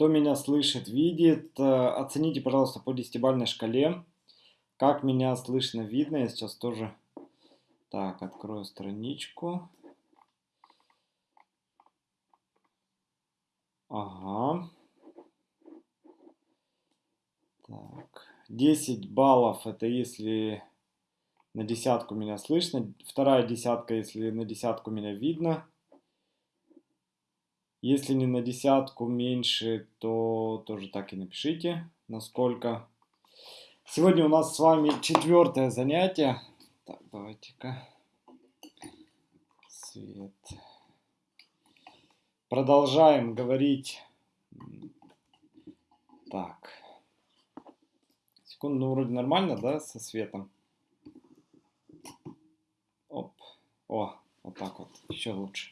Кто меня слышит, видит, э, оцените, пожалуйста, по десятибалльной шкале, как меня слышно, видно. Я сейчас тоже... Так, открою страничку. Ага. Так. 10 баллов это если на десятку меня слышно. Вторая десятка, если на десятку меня видно. Если не на десятку меньше, то тоже так и напишите, насколько. Сегодня у нас с вами четвертое занятие. Так, давайте-ка. Свет. Продолжаем говорить. Так. Секунду, ну вроде нормально, да, со светом? Оп. О, вот так вот, еще лучше.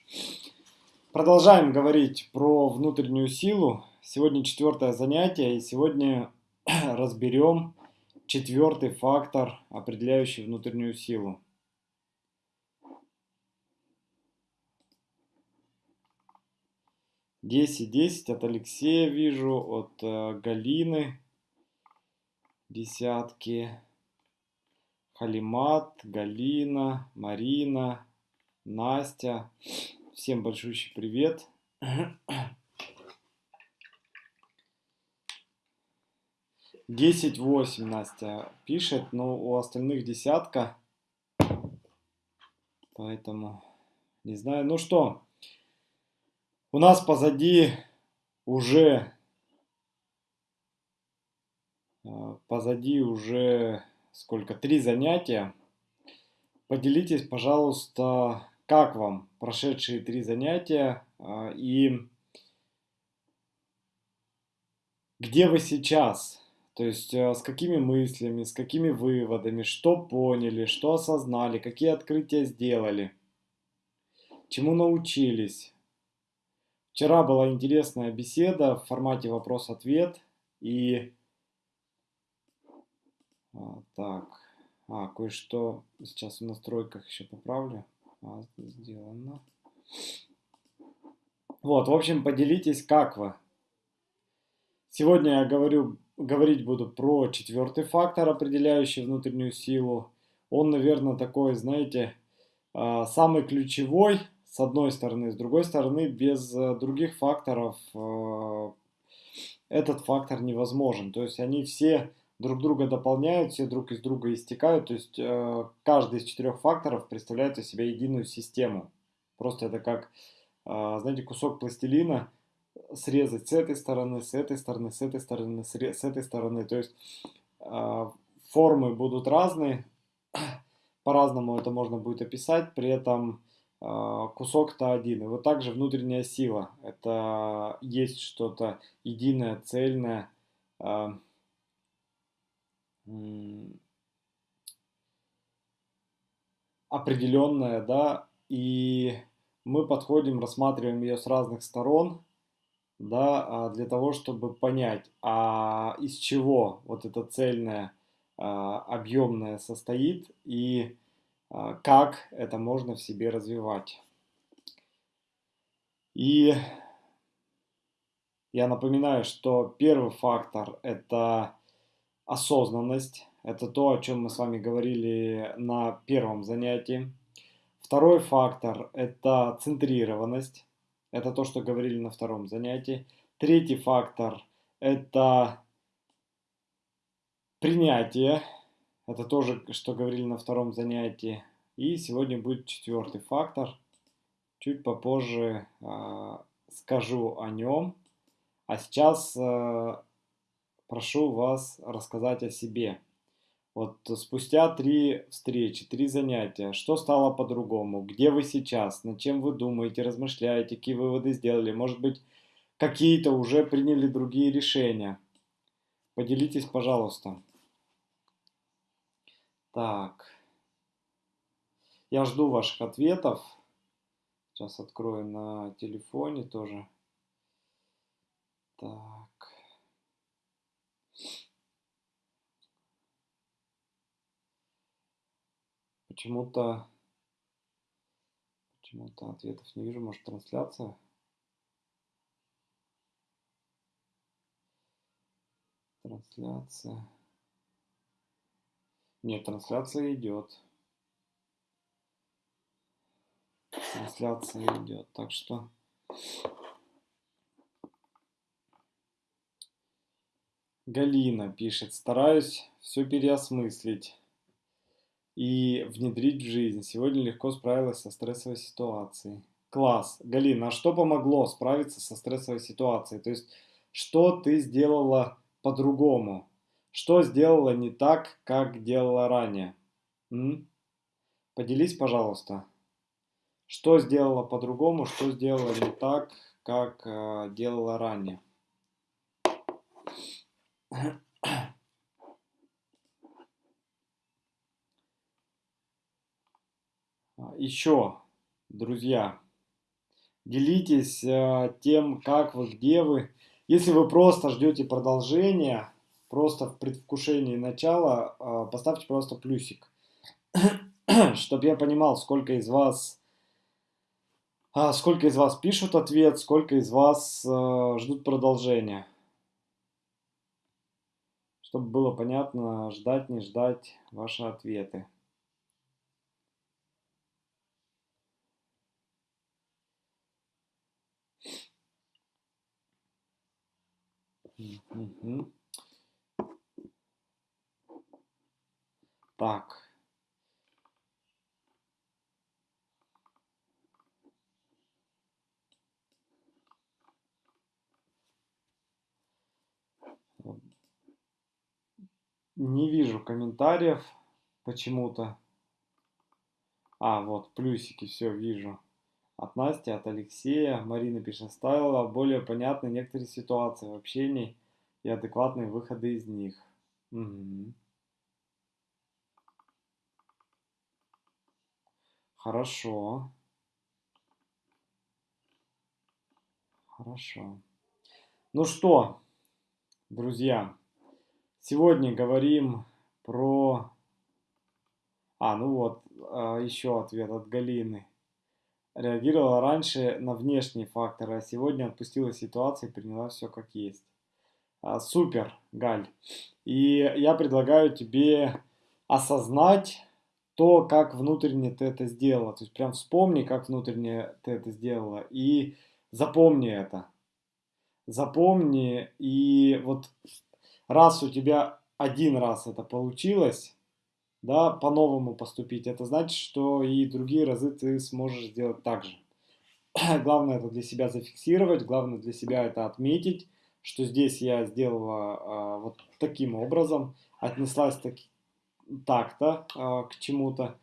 Продолжаем говорить про внутреннюю силу. Сегодня четвертое занятие, и сегодня разберем четвертый фактор, определяющий внутреннюю силу. Десять, десять от Алексея вижу, от э, Галины десятки. Халимат, Галина, Марина, Настя. Всем большущий привет. Десять восемь Настя пишет, но у остальных десятка. Поэтому не знаю. Ну что, у нас позади уже а, позади уже сколько три занятия. Поделитесь, пожалуйста, как вам прошедшие три занятия а, и где вы сейчас? То есть а, с какими мыслями, с какими выводами, что поняли, что осознали, какие открытия сделали, чему научились. Вчера была интересная беседа в формате вопрос-ответ и а, так, а, кое-что сейчас в настройках еще поправлю. Сделано. Вот, в общем, поделитесь, как вы. Сегодня я говорю, говорить буду про четвертый фактор, определяющий внутреннюю силу. Он, наверное, такой, знаете, а, самый ключевой, с одной стороны. С другой стороны, без э, других факторов э, этот фактор невозможен. То есть они все друг друга дополняют, все друг из друга истекают. То есть э, каждый из четырех факторов представляет из себя единую систему. Просто это как, э, знаете, кусок пластилина срезать с этой стороны, с этой стороны, с этой стороны, с, этой стороны. То есть э, формы будут разные, по-разному это можно будет описать, при этом э, кусок-то один. И вот также внутренняя сила. Это есть что-то единое, цельное, э, определенная, да, и мы подходим, рассматриваем ее с разных сторон, да, а, для того, чтобы понять, а из чего вот это цельное, а, объемное состоит и а, как это можно в себе развивать. И я напоминаю, что первый фактор – это осознанность. Это то, о чем мы с вами говорили на первом занятии. Второй фактор – это центрированность. Это то, что говорили на втором занятии. Третий фактор – это принятие. Это тоже, что говорили на втором занятии. И сегодня будет четвертый фактор. Чуть попозже э, скажу о нем. А сейчас э, прошу вас рассказать о себе. Вот спустя три встречи, три занятия, что стало по-другому? Где вы сейчас? Над чем вы думаете, размышляете? Какие выводы сделали? Может быть, какие-то уже приняли другие решения? Поделитесь, пожалуйста. Так. Я жду ваших ответов. Сейчас открою на телефоне тоже. Так. Почему-то почему-то ответов не вижу. Может трансляция? Трансляция. Нет, трансляция идет. Трансляция идет. Так что Галина пишет, стараюсь все переосмыслить и внедрить в жизнь. Сегодня легко справилась со стрессовой ситуацией. Класс. Галина, а что помогло справиться со стрессовой ситуацией? То есть, что ты сделала по-другому? Что сделала не так, как делала ранее? М? Поделись, пожалуйста. Что сделала по-другому, что сделала не так, как э, делала ранее? Еще, друзья, делитесь э, тем, как вы, где вы. Если вы просто ждете продолжения, просто в предвкушении начала, э, поставьте просто плюсик, чтобы я понимал, сколько из вас, э, сколько из вас пишут ответ, сколько из вас э, ждут продолжения. Чтобы было понятно, ждать, не ждать ваши ответы. Угу. Так. Не вижу комментариев почему-то. А, вот, плюсики, все, вижу. От Насти, от Алексея. Марина пишет, стала более понятны некоторые ситуации в общении и адекватные выходы из них. Угу. Хорошо. Хорошо. Ну что, друзья, сегодня говорим про... А, ну вот, а, еще ответ от Галины реагировала раньше на внешние факторы, а сегодня отпустила ситуацию и приняла все как есть. А, супер, Галь. И я предлагаю тебе осознать то, как внутренне ты это сделала. То есть прям вспомни, как внутренне ты это сделала. И запомни это. Запомни. И вот раз у тебя один раз это получилось, да, по-новому поступить, это значит, что и другие разы ты сможешь сделать так же. главное это для себя зафиксировать, главное для себя это отметить, что здесь я сделала а, вот таким образом, отнеслась так, так-то а, к чему-то,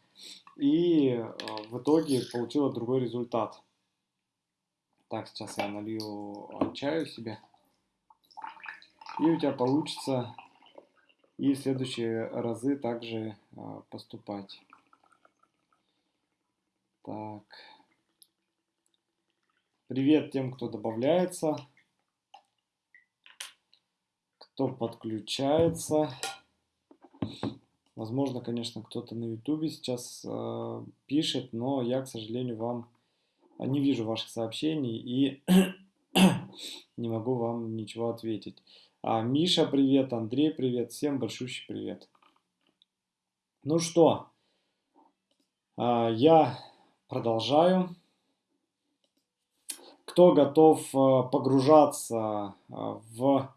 и а, в итоге получила другой результат. Так, сейчас я налью чаю себе. И у тебя получится и в следующие разы также а, поступать. Так. Привет тем, кто добавляется, кто подключается. Возможно, конечно, кто-то на YouTube сейчас э, пишет, но я, к сожалению, вам не вижу ваших сообщений и не могу вам ничего ответить. А, Миша, привет, Андрей, привет, всем большущий привет. Ну что, а, я продолжаю. Кто готов а, погружаться в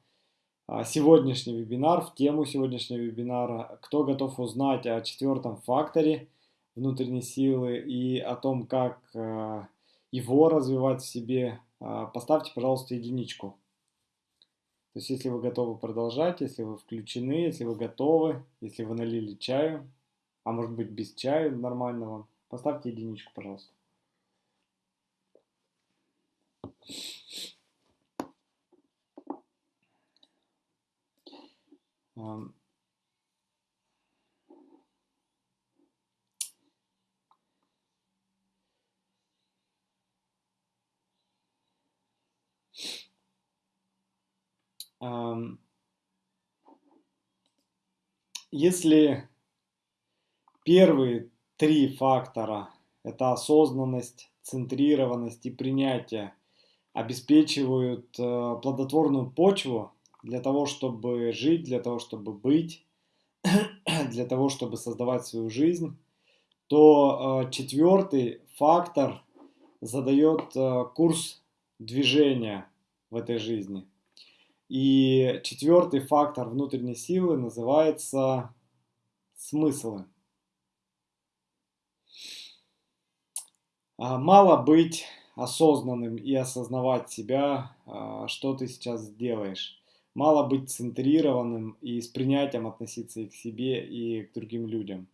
сегодняшний вебинар, в тему сегодняшнего вебинара, кто готов узнать о четвертом факторе внутренней силы и о том, как его развивать в себе, поставьте, пожалуйста, единичку. То есть, если вы готовы продолжать, если вы включены, если вы готовы, если вы налили чаю, а может быть без чая нормального, поставьте единичку, пожалуйста. Если первые три фактора – это осознанность, центрированность и принятие – обеспечивают э, плодотворную почву для того, чтобы жить, для того, чтобы быть, для того, чтобы создавать свою жизнь, то э, четвертый фактор задает э, курс движения в этой жизни. И четвертый фактор внутренней силы называется смыслы. А, мало быть осознанным и осознавать себя, а, что ты сейчас делаешь. Мало быть центрированным и с принятием относиться и к себе, и к другим людям.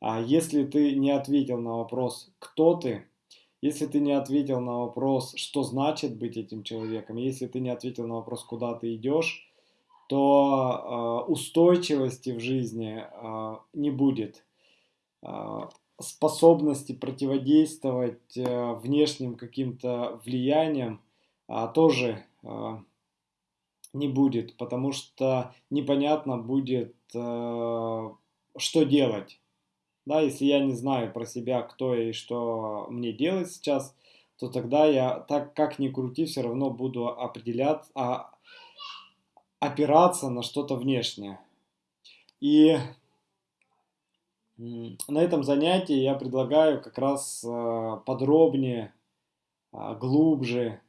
А если ты не ответил на вопрос, кто ты, если ты не ответил на вопрос, что значит быть этим человеком, если ты не ответил на вопрос, куда ты идешь, то э, устойчивости в жизни э, не будет. Э, способности противодействовать э, внешним каким-то влияниям э, тоже э, не будет, потому что непонятно будет, э, что делать. Да, если я не знаю про себя, кто я и что мне делать сейчас, то тогда я, так как ни крути, все равно буду определять, а, опираться на что-то внешнее. И на этом занятии я предлагаю как раз э, подробнее, а, глубже,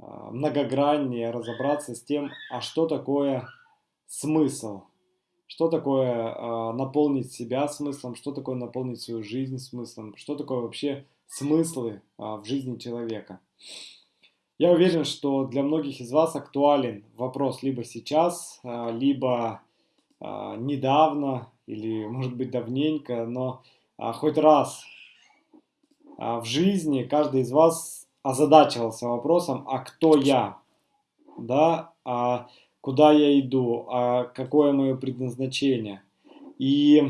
а, многограннее разобраться с тем, а что такое смысл – что такое э, наполнить себя смыслом, что такое наполнить свою жизнь смыслом, что такое вообще смыслы э, в жизни человека. Я уверен, что для многих из вас актуален вопрос либо сейчас, э, либо э, недавно, или может быть давненько, но э, хоть раз э, в жизни каждый из вас озадачивался вопросом, а кто я? Да, а куда я иду, а какое мое предназначение. И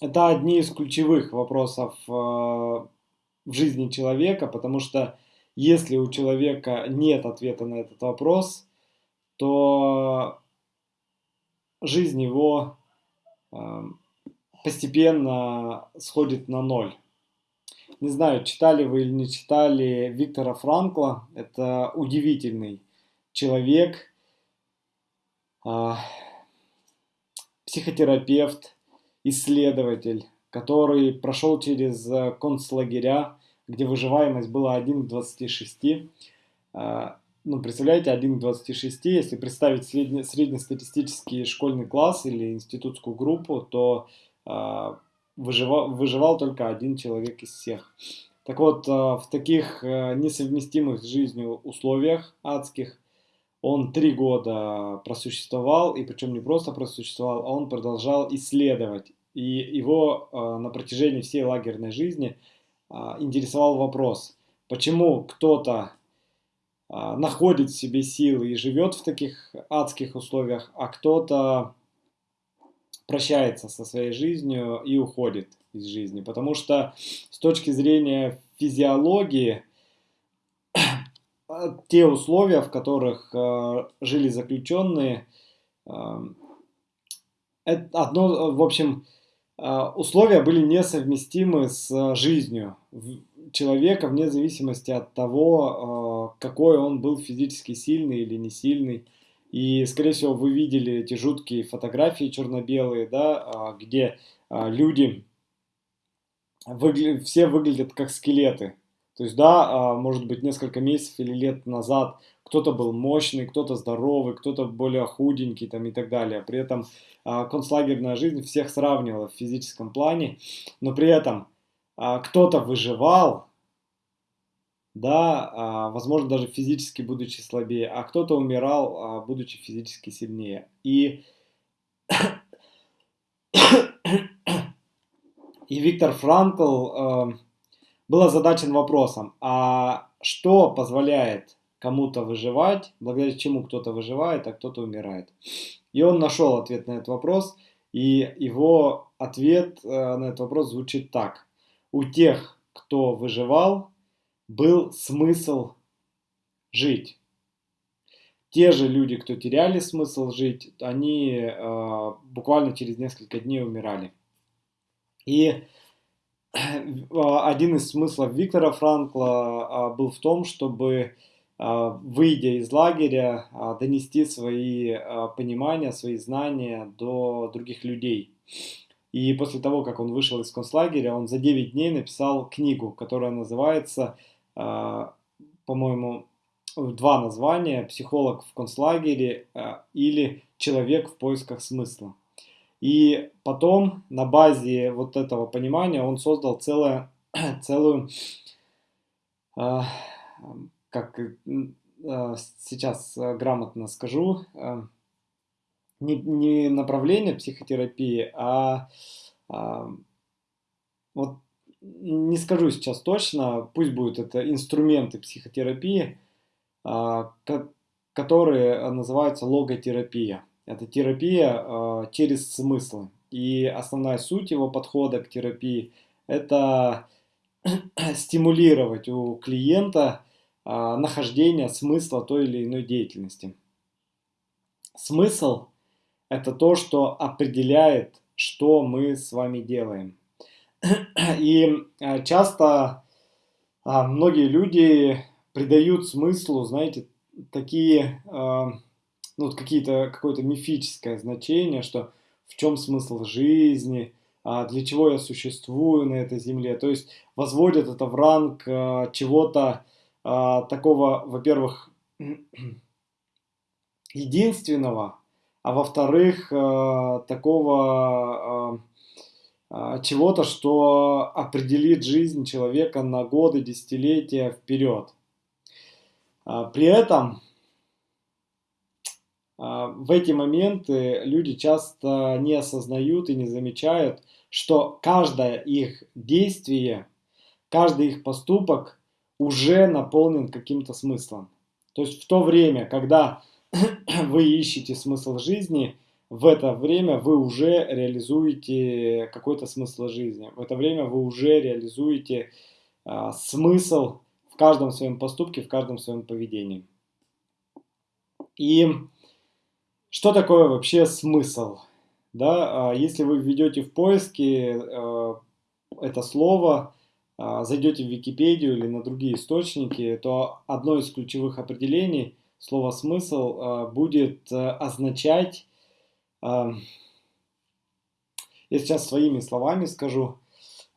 это одни из ключевых вопросов э, в жизни человека, потому что если у человека нет ответа на этот вопрос, то жизнь его э, постепенно сходит на ноль. Не знаю, читали вы или не читали Виктора Франкла. Это удивительный человек, а, психотерапевт, исследователь, который прошел через э, концлагеря, где выживаемость была 1 к 26. А, ну, представляете, 1 к 26, если представить средне, среднестатистический школьный класс или институтскую группу, то а, выживал, выживал только один человек из всех. Так вот, в таких несовместимых с жизнью условиях адских он три года просуществовал, и причем не просто просуществовал, а он продолжал исследовать. И его э, на протяжении всей лагерной жизни э, интересовал вопрос, почему кто-то э, находит в себе силы и живет в таких адских условиях, а кто-то прощается со своей жизнью и уходит из жизни. Потому что с точки зрения физиологии, те условия, в которых э, жили заключенные, э, одно, в общем, э, условия были несовместимы с жизнью человека вне зависимости от того, э, какой он был физически сильный или не сильный. И, скорее всего, вы видели эти жуткие фотографии черно-белые, да, э, где э, люди выгля... все выглядят как скелеты. То есть, да, а, может быть, несколько месяцев или лет назад кто-то был мощный, кто-то здоровый, кто-то более худенький там, и так далее. При этом а, концлагерная жизнь всех сравнивала в физическом плане, но при этом а, кто-то выживал, да, возможно, даже физически будучи слабее, а кто-то умирал, будучи физически сильнее. И, и Виктор Франкл был озадачен вопросом, а что позволяет кому-то выживать, благодаря чему кто-то выживает, а кто-то умирает. И он нашел ответ на этот вопрос, и его ответ э, на этот вопрос звучит так. У тех, кто выживал, был смысл жить. Те же люди, кто теряли смысл жить, они э, буквально через несколько дней умирали. И один из смыслов Виктора Франкла а, был в том, чтобы выйдя из лагеря, донести свои понимания, свои знания до других людей. И после того, как он вышел из концлагеря, он за 9 дней написал книгу, которая называется, по-моему, два названия «Психолог в концлагере» или «Человек в поисках смысла». И потом на базе вот этого понимания он создал целое, целую, э, как э, сейчас грамотно скажу, э, не, не направление психотерапии, а, а вот не скажу сейчас точно, пусть будут это инструменты психотерапии, а, которые называются логотерапия. Это терапия э, через смыслы. И основная суть его подхода к терапии – это стимулировать у клиента э, нахождение смысла той или иной деятельности. Смысл – это то, что определяет, что мы с вами делаем. И э, часто многие люди придают смыслу, знаете, такие ну, какие-то, какое-то мифическое значение, что в чем смысл жизни, а для чего я существую на этой земле. То есть возводят это в ранг а, чего-то а, такого, во-первых, единственного, а во-вторых, такого чего-то, что определит жизнь человека на годы, десятилетия вперед. При этом в эти моменты люди часто не осознают и не замечают, что каждое их действие, каждый их поступок уже наполнен каким-то смыслом. То есть в то время, когда вы ищете смысл жизни, в это время вы уже реализуете какой-то смысл жизни. В это время вы уже реализуете а, смысл в каждом своем поступке, в каждом своем поведении. И что такое вообще смысл? Да, а, если вы введете в поиски э, это слово, а, зайдете в Википедию или на другие источники, то одно из ключевых определений слова «смысл» а, будет э, означать, я сейчас своими словами скажу,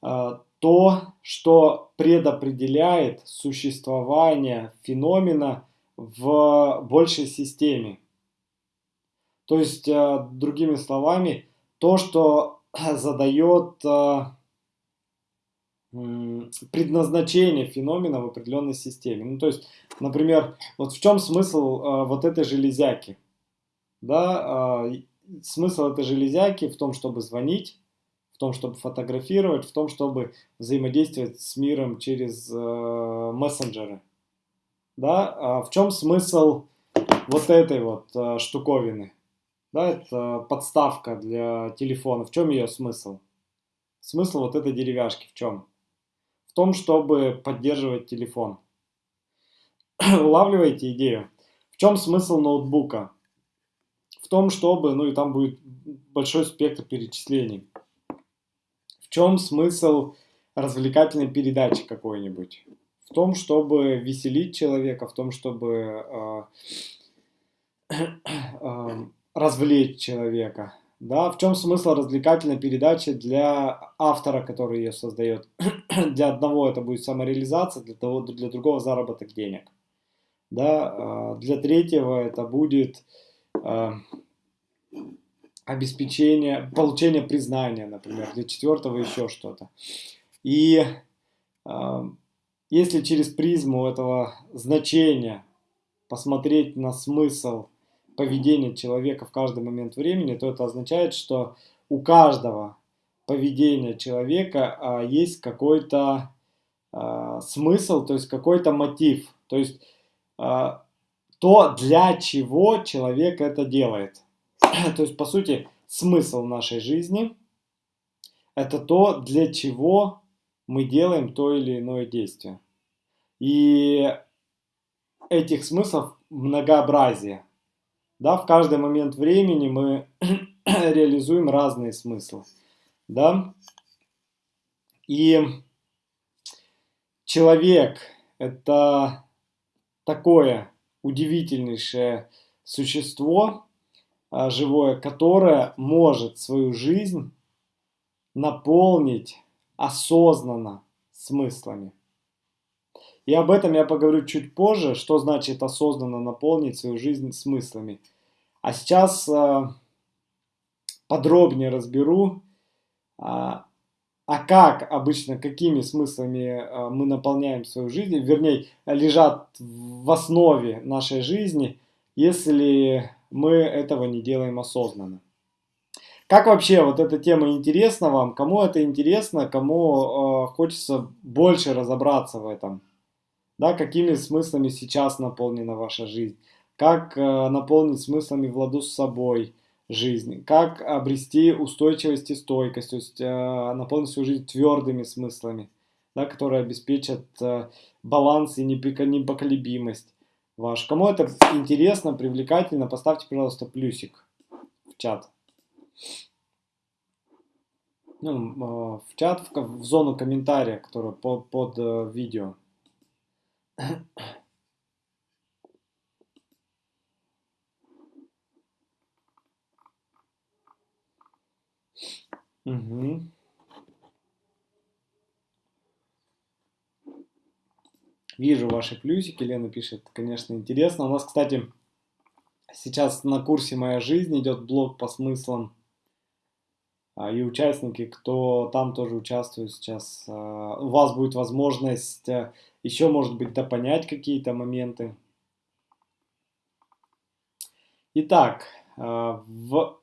то, что предопределяет существование феномена в большей системе. То есть, э, другими словами, то, что задает э, предназначение феномена в определенной системе. Ну, то есть, например, вот в чем смысл э, вот этой железяки? Да, смысл этой железяки в том, чтобы звонить, в том, чтобы фотографировать, в том, чтобы взаимодействовать с миром через мессенджеры. Да, а в чем смысл вот этой вот штуковины? Да, это подставка для телефона. В чем ее смысл? Смысл вот этой деревяшки в чем? В том, чтобы поддерживать телефон. Улавливаете идею? В чем смысл ноутбука? В том, чтобы, ну и там будет большой спектр перечислений. В чем смысл развлекательной передачи какой-нибудь? В том, чтобы веселить человека, в том, чтобы э, э, развлечь человека. Да, в чем смысл развлекательной передачи для автора, который ее создает? для одного это будет самореализация, для, того, для другого заработок денег. Да, а, для третьего это будет а, обеспечение, получение признания, например, для четвертого еще что-то. И а, если через призму этого значения посмотреть на смысл поведение человека в каждый момент времени, то это означает, что у каждого поведения человека а, есть какой-то а, смысл, то есть какой-то мотив, то есть а, то, для чего человек это делает. то есть, по сути, смысл нашей жизни – это то, для чего мы делаем то или иное действие. И этих смыслов многообразие. Да, в каждый момент времени мы реализуем разные смыслы. Да? И человек – это такое удивительнейшее существо а, живое, которое может свою жизнь наполнить осознанно смыслами. И об этом я поговорю чуть позже, что значит осознанно наполнить свою жизнь смыслами. А сейчас э, подробнее разберу, э, а как обычно, какими смыслами э, мы наполняем свою жизнь, вернее, лежат в основе нашей жизни, если мы этого не делаем осознанно. Как вообще вот эта тема интересна вам? Кому это интересно, кому э, хочется больше разобраться в этом? Да, какими смыслами сейчас наполнена ваша жизнь? Как э, наполнить смыслами в ладу с собой жизнь? Как обрести устойчивость и стойкость? То есть э, наполнить свою жизнь твердыми смыслами, да, которые обеспечат э, баланс и непоколебимость ваш. Кому это интересно, привлекательно, поставьте, пожалуйста, плюсик в чат. Ну, в чат, в, в зону комментария, которая под, под э, видео. Угу. Вижу ваши плюсики, Лена пишет, конечно, интересно. У нас, кстати, сейчас на курсе «Моя жизнь» идет блок по смыслам. А, и участники, кто там тоже участвует сейчас, а, у вас будет возможность а, еще, может быть, допонять какие-то моменты. Итак, в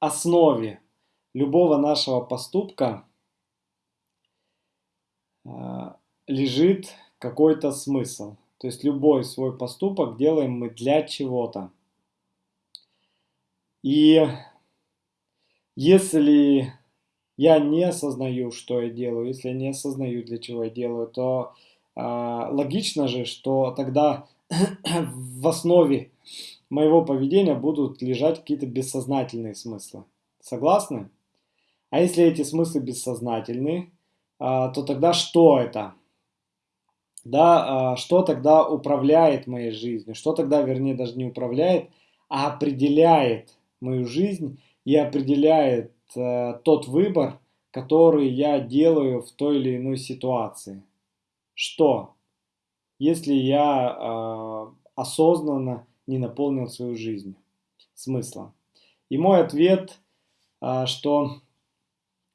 основе любого нашего поступка лежит какой-то смысл. То есть любой свой поступок делаем мы для чего-то. И если я не осознаю, что я делаю, если я не осознаю, для чего я делаю, то э, логично же, что тогда в основе моего поведения будут лежать какие-то бессознательные смыслы. Согласны? А если эти смыслы бессознательны, э, то тогда что это? да, а, что тогда управляет моей жизнью, что тогда, вернее, даже не управляет, а определяет мою жизнь и определяет э, тот выбор, который я делаю в той или иной ситуации. Что, если я э, осознанно не наполнил свою жизнь смыслом? И мой ответ, э, что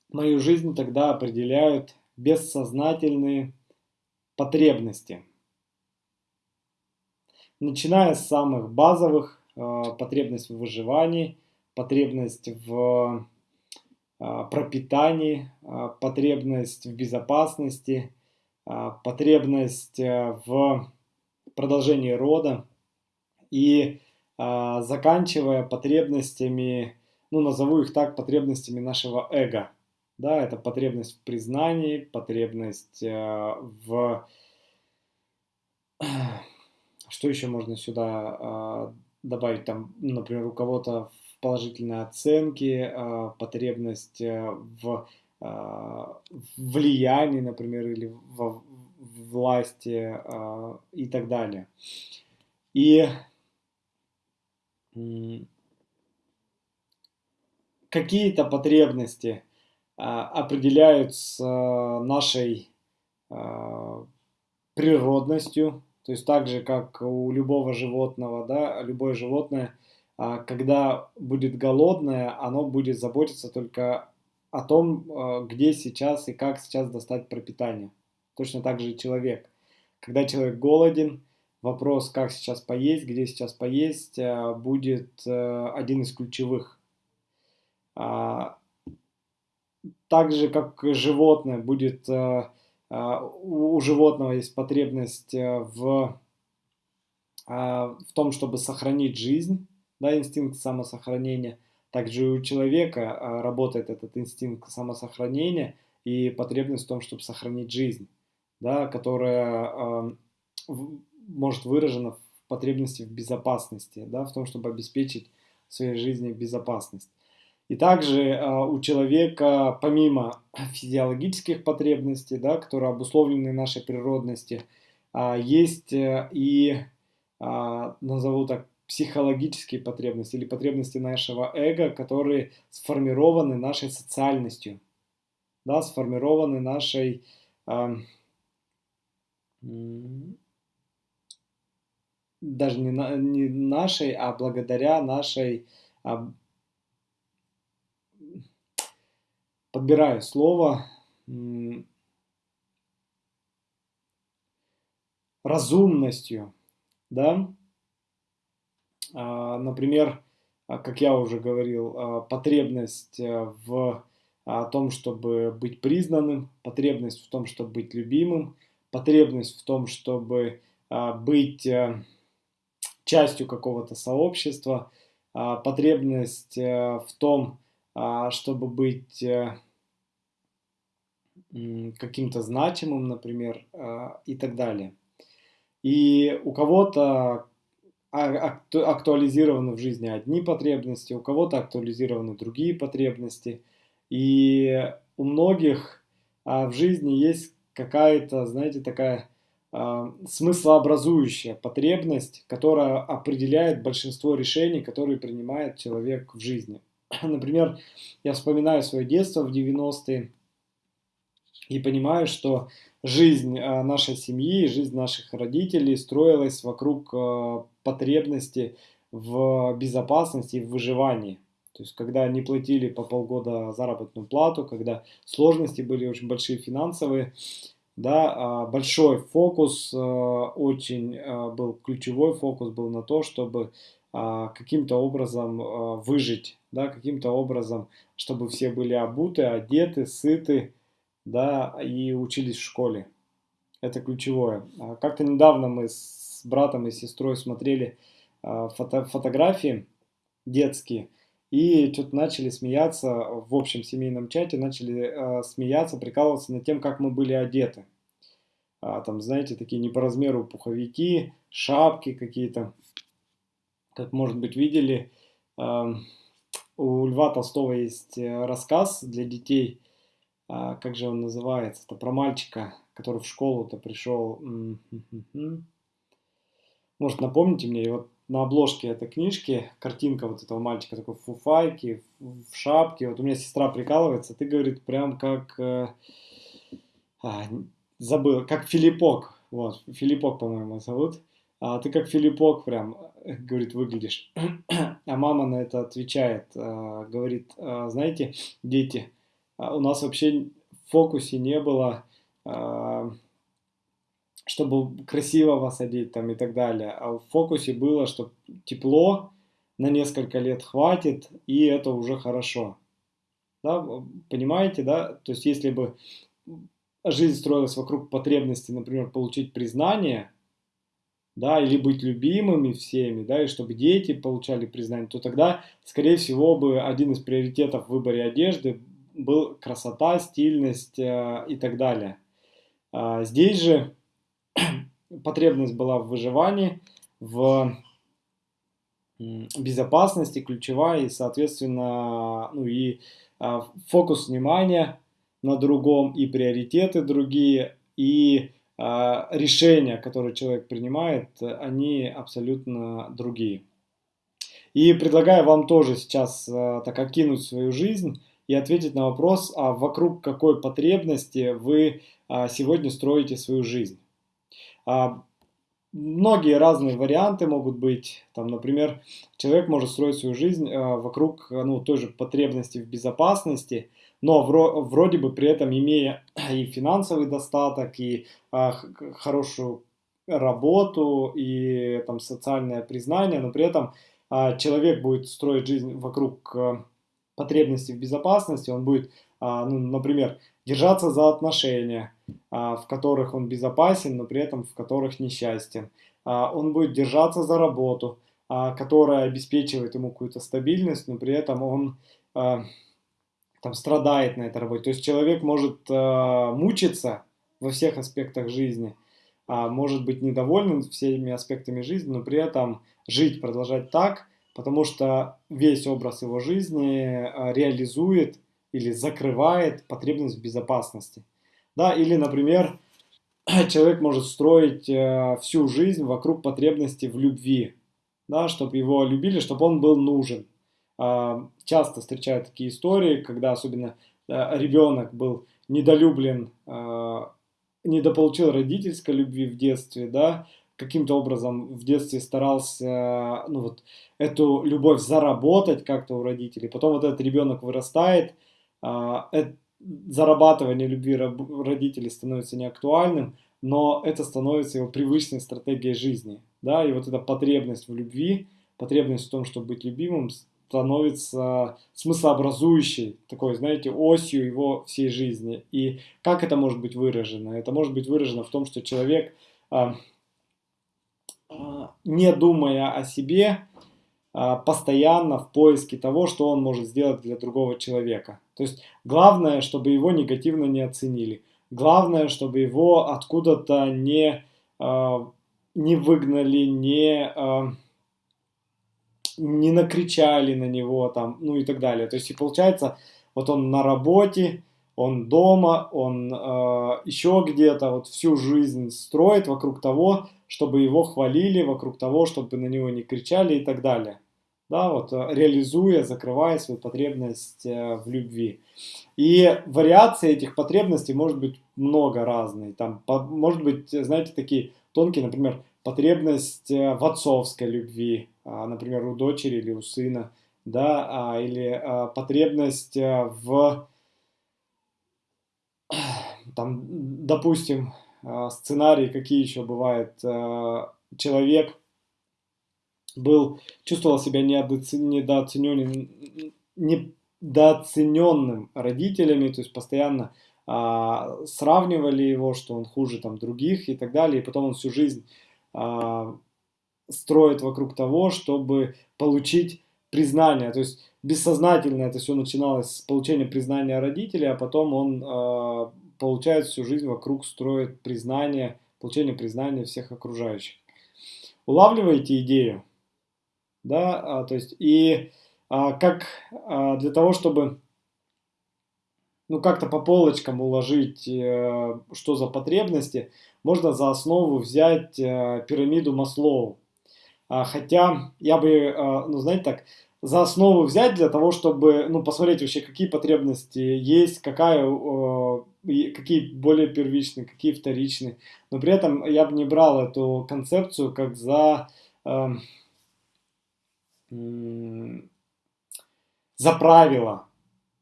мою жизнь тогда определяют бессознательные потребности. Начиная с самых базовых, э, потребность в выживании, потребность в э, пропитании, э, потребность в безопасности, потребность в продолжении рода и заканчивая потребностями, ну назову их так, потребностями нашего эго – да, это потребность в признании, потребность э, в... Что еще можно сюда э, добавить? Там, например, у кого-то в положительной оценке, э, потребность э, в э, влиянии, например, или в власти э, и так далее. И какие-то потребности а, определяются нашей а, природностью, то есть так же, как у любого животного, да, любое животное, а, когда будет голодное, оно будет заботиться только о том, где сейчас и как сейчас достать пропитание. Точно так же и человек. Когда человек голоден, вопрос, как сейчас поесть, где сейчас поесть, будет один из ключевых так же, как животное, будет э, э, у животного есть потребность э, в, в том, чтобы сохранить жизнь, да, инстинкт самосохранения. Также у человека работает этот инстинкт самосохранения и потребность в том, чтобы сохранить жизнь, да, которая может выражена в потребности в безопасности, да, в том, чтобы обеспечить своей жизни безопасность. И также э, у человека, помимо физиологических потребностей, да, которые обусловлены нашей природности, есть э, и а, назову так, психологические потребности или потребности нашего эго, которые сформированы нашей социальностью, да, сформированы нашей э, даже не, на, не нашей, а благодаря нашей, а, подбираю слово, разумностью, да, например, а, как я уже говорил, а, потребность э, в том, чтобы быть признанным, потребность в том, чтобы быть любимым, потребность в том, чтобы быть э, частью какого-то сообщества, потребность э, в том, чтобы быть каким-то значимым, например, и так далее. И у кого-то а, актуализированы в жизни одни потребности, у кого-то актуализированы другие потребности. И у многих а, в жизни есть какая-то, знаете, такая а, смыслообразующая потребность, которая определяет большинство решений, которые принимает человек в жизни. Например, я вспоминаю свое детство в 90-е и понимаю, что жизнь а, нашей семьи, жизнь наших родителей строилась вокруг а, потребности в безопасности и в выживании. То есть, когда они платили по полгода заработную плату, когда сложности были очень большие финансовые, да, а, большой фокус, очень был ключевой фокус был на то, чтобы каким-то образом выжить, да, каким-то образом, чтобы все были обуты, одеты, сыты, да, и учились в школе. Это ключевое. А как-то недавно мы с братом и сестрой смотрели а, фото фотографии детские, и что-то начали смеяться в общем семейном чате, начали э, смеяться, прикалываться над тем, как мы были одеты. А, там, знаете, такие не по размеру пуховики, шапки какие-то. Как, может быть, видели, у Льва Толстого есть э, рассказ для детей а, как же он называется, это про мальчика, который в школу-то пришел. Может, напомните мне, и вот на обложке этой книжки картинка вот этого мальчика такой в фуфайке, в шапке. Вот у меня сестра прикалывается, ты, говорит, прям как... Э, а, забыл, как Филиппок. Вот, Филиппок, по-моему, зовут. А ты как Филиппок прям, говорит, выглядишь. А мама на это отвечает, э, говорит, э, знаете, дети, а у нас вообще в фокусе не было, а, чтобы красиво вас одеть там и так далее. А в фокусе было, что тепло на несколько лет хватит, и это уже хорошо. Да, понимаете, да? То есть если бы жизнь строилась вокруг потребности, например, получить признание, да, или быть любимыми всеми, да, и чтобы дети получали признание, то тогда, скорее всего, бы один из приоритетов в выборе одежды был красота, стильность э, и так далее. А здесь же потребность была в выживании, в безопасности ключевая и, соответственно, ну и а, фокус внимания на другом и приоритеты другие и а, решения, которые человек принимает, они абсолютно другие. И предлагаю вам тоже сейчас а, так окинуть свою жизнь и ответить на вопрос, а вокруг какой потребности вы а, сегодня строите свою жизнь. А, многие разные варианты могут быть. Там, например, человек может строить свою жизнь а, вокруг ну, той же потребности в безопасности, но вроде бы при этом имея и финансовый достаток, и хорошую работу, и там социальное признание, но при этом человек будет строить жизнь вокруг потребности в безопасности, он будет, а, ну, например, держаться за отношения, а, в которых он безопасен, но при этом в которых несчастен. А, он будет держаться за работу, которая обеспечивает ему какую-то стабильность, но при этом он там страдает на этой работе. То есть человек может мучиться во всех аспектах жизни, может быть недоволен всеми аспектами жизни, но при этом жить, продолжать так, потому что весь образ его жизни э, реализует или закрывает потребность в безопасности. Да, или, например, человек может строить э, всю жизнь вокруг потребности в любви, да, чтобы его любили, чтобы он был нужен. Э, часто встречают такие истории, когда особенно э, ребенок был недолюблен, э, недополучил родительской любви в детстве, да, каким-то образом в детстве старался ну, вот, эту любовь заработать как-то у родителей. Потом вот этот ребенок вырастает, а, зарабатывание любви родителей становится неактуальным, но это становится его привычной стратегией жизни. Да? И вот эта потребность в любви, потребность в том, чтобы быть любимым, становится смыслообразующей, такой, знаете, осью его всей жизни. И как это может быть выражено? Это может быть выражено в том, что человек, а, не думая о себе, а, постоянно в поиске того, что он может сделать для другого человека. То есть главное, чтобы его негативно не оценили. Главное, чтобы его откуда-то не, не выгнали, не не накричали на него там, ну и так далее. То есть и получается, вот он на работе, он дома, он э, еще где-то вот всю жизнь строит вокруг того, чтобы его хвалили, вокруг того, чтобы на него не кричали и так далее. Да, вот э, реализуя, закрывая свою потребность э, в любви. И вариации этих потребностей может быть много разной. Там, может быть, знаете, такие тонкие, например, потребность э, в отцовской любви, а, например, у дочери или у сына, да, а, или потребность в, там, допустим, сценарий, какие еще бывают, человек был, чувствовал себя недооцененным, недооцененным родителями, то есть постоянно а, сравнивали его, что он хуже там других и так далее, и потом он всю жизнь а, строит вокруг того, чтобы получить признание. То есть бессознательно это все начиналось с получения признания родителей, а потом он э, получает всю жизнь вокруг, строит признание, получение признания всех окружающих. Улавливаете идею? Да, а, то есть и а, как а, для того, чтобы ну как-то по полочкам уложить, э, что за потребности, можно за основу взять э, пирамиду Маслоу. А, хотя я бы, э, ну знаете так, за основу взять для того, чтобы ну, посмотреть вообще, какие потребности есть, какая, какие более первичные, какие вторичные. Но при этом я бы не брал эту концепцию как за, э, за правило,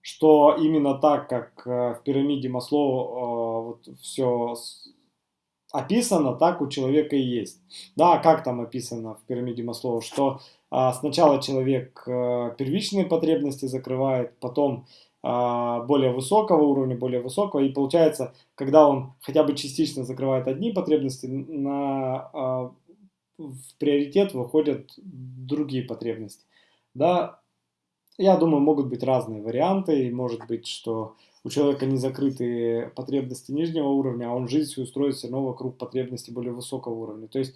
что именно так, как в пирамиде Маслоу вот все описано, так у человека и есть. Да, как там описано в пирамиде Маслоу, что а, сначала человек а, первичные потребности закрывает, потом а, более высокого уровня, более высокого, и получается, когда он хотя бы частично закрывает одни потребности, на, а, в приоритет выходят другие потребности. Да, я думаю, могут быть разные варианты, и может быть, что у человека не закрыты потребности нижнего уровня, а он жизнь свою строит все равно вокруг потребностей более высокого уровня. То есть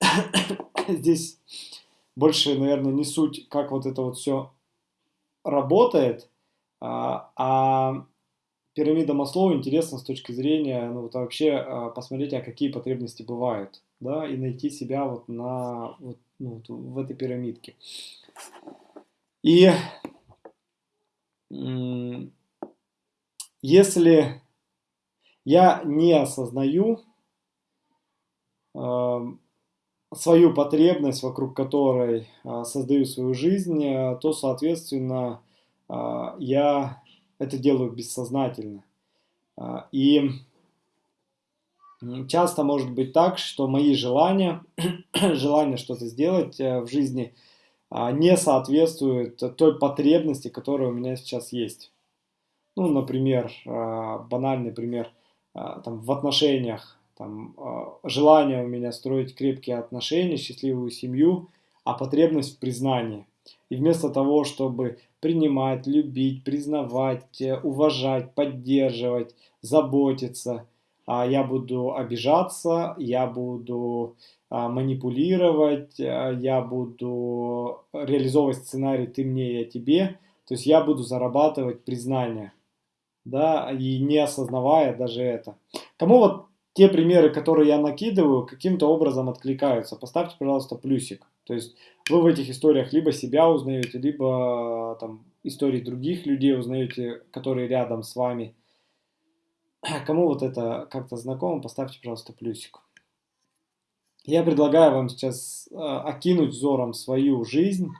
здесь больше, наверное, не суть, как вот это вот все работает, а, а пирамида Маслоу интересна с точки зрения, ну вот вообще а, посмотреть, а какие потребности бывают, да, и найти себя вот на вот, ну, вот в этой пирамидке. И если я не осознаю э, свою потребность, вокруг которой э, создаю свою жизнь, э, то, соответственно, э, я это делаю бессознательно. И часто может быть так, что мои желания, желание что-то сделать э, в жизни не соответствуют той потребности, которая у меня сейчас есть. Ну, например, а, банальный пример, а, там, в отношениях, там, а, желание у меня строить крепкие отношения, счастливую семью, а потребность в признании. И вместо того, чтобы принимать, любить, признавать, э, уважать, поддерживать, заботиться, я буду обижаться, я буду манипулировать, я буду реализовывать сценарий «ты мне, я тебе», то есть я буду зарабатывать признание да, и не осознавая даже это. Кому вот те примеры, которые я накидываю, каким-то образом откликаются. Поставьте, пожалуйста, плюсик. То есть вы в этих историях либо себя узнаете, либо там истории других людей узнаете, которые рядом с вами. Кому вот это как-то знакомо, поставьте, пожалуйста, плюсик. Я предлагаю вам сейчас э, окинуть взором свою жизнь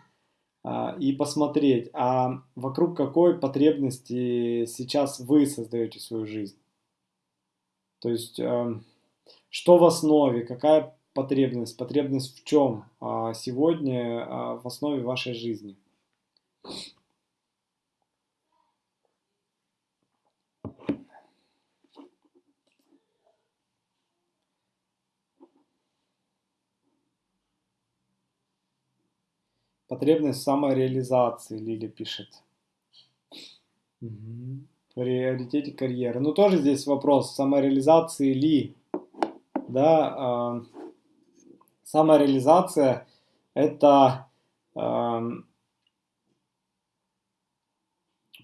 э, и посмотреть, а вокруг какой потребности сейчас вы создаете свою жизнь. То есть, э, что в основе, какая потребность, потребность в чем а, сегодня а, в основе вашей жизни. Потребность самореализации, Лили пишет. Угу. Приоритете карьеры. Ну, тоже здесь вопрос самореализации ли. Да, а, самореализация – это э,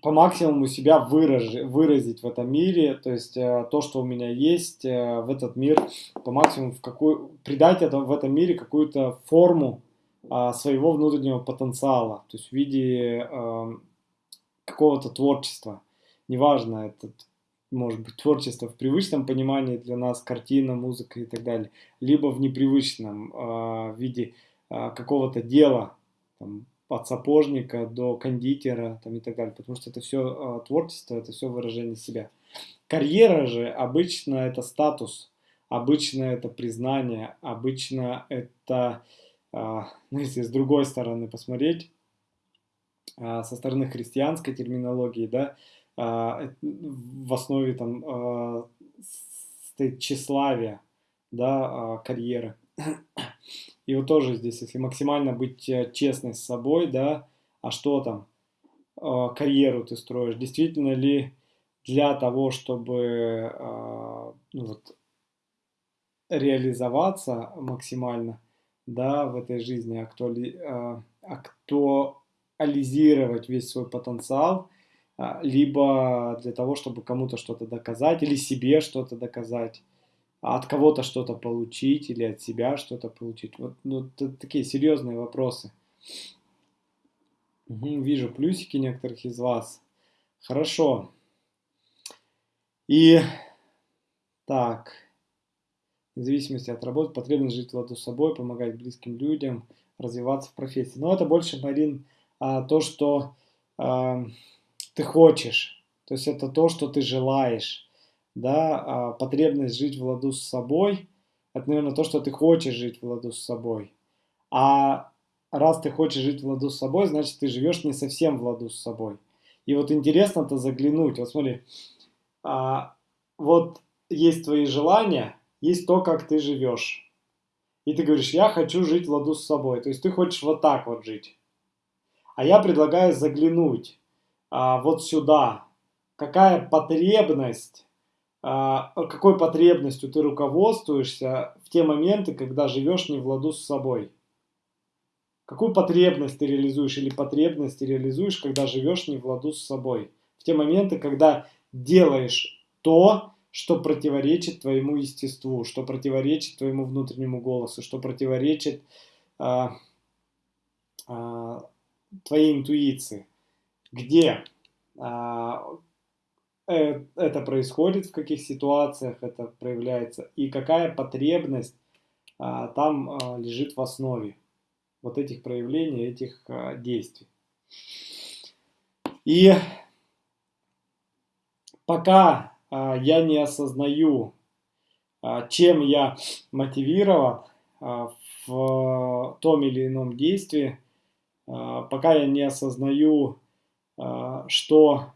по максимуму себя выраж, выразить в этом мире, то есть э, то, что у меня есть э, в этот мир, по максимуму в какой, придать это, в этом мире какую-то форму э, своего внутреннего потенциала, то есть в виде э, какого-то творчества. Неважно, это может быть, творчество в привычном понимании для нас, картина, музыка и так далее, либо в непривычном э, виде э, какого-то дела, там, от сапожника до кондитера там, и так далее, потому что это все э, а, творчество, это все выражение себя. Карьера же обычно это статус, обычно это признание, обычно это, э, ну, если с другой стороны посмотреть, э, со стороны христианской терминологии, да, а, в основе там а, стоит тщеславие, да, а, карьеры. И вот тоже здесь, если максимально быть э, честной с собой, да, а что там, карьеру ты строишь, действительно ли для того, чтобы ну, вот, реализоваться максимально, да, в этой жизни, актуали, актуализировать весь свой потенциал, а, либо для того, чтобы кому-то что-то доказать, или себе что-то доказать, а от кого-то что-то получить, или от себя что-то получить. Вот ну, такие серьезные вопросы. Угу, вижу плюсики некоторых из вас. Хорошо. И так, в зависимости от работы, потребность жить ладу с собой, помогать близким людям, развиваться в профессии. Но это больше, Марин, а, то, что ты хочешь, то есть это то, что ты желаешь, да, а потребность жить в ладу с собой, это, наверное, то, что ты хочешь жить в ладу с собой. А раз ты хочешь жить в ладу с собой, значит, ты живешь не совсем в ладу с собой. И вот интересно-то заглянуть, вот смотри, а, вот есть твои желания, есть то, как ты живешь. И ты говоришь, я хочу жить в ладу с собой. То есть ты хочешь вот так вот жить. А я предлагаю заглянуть а, вот сюда, какая потребность, а, какой потребностью ты руководствуешься в те моменты, когда живешь не в ладу с собой. Какую потребность ты реализуешь или потребность ты реализуешь, когда живешь не в ладу с собой. В те моменты, когда делаешь то, что противоречит твоему естеству, что противоречит твоему внутреннему голосу, что противоречит а, а, твоей интуиции где а, э, это происходит, в каких ситуациях это проявляется и какая потребность а, там а, лежит в основе вот этих проявлений, этих действий. И пока я не осознаю, чем я мотивирован в том или ином действии, пока я не осознаю что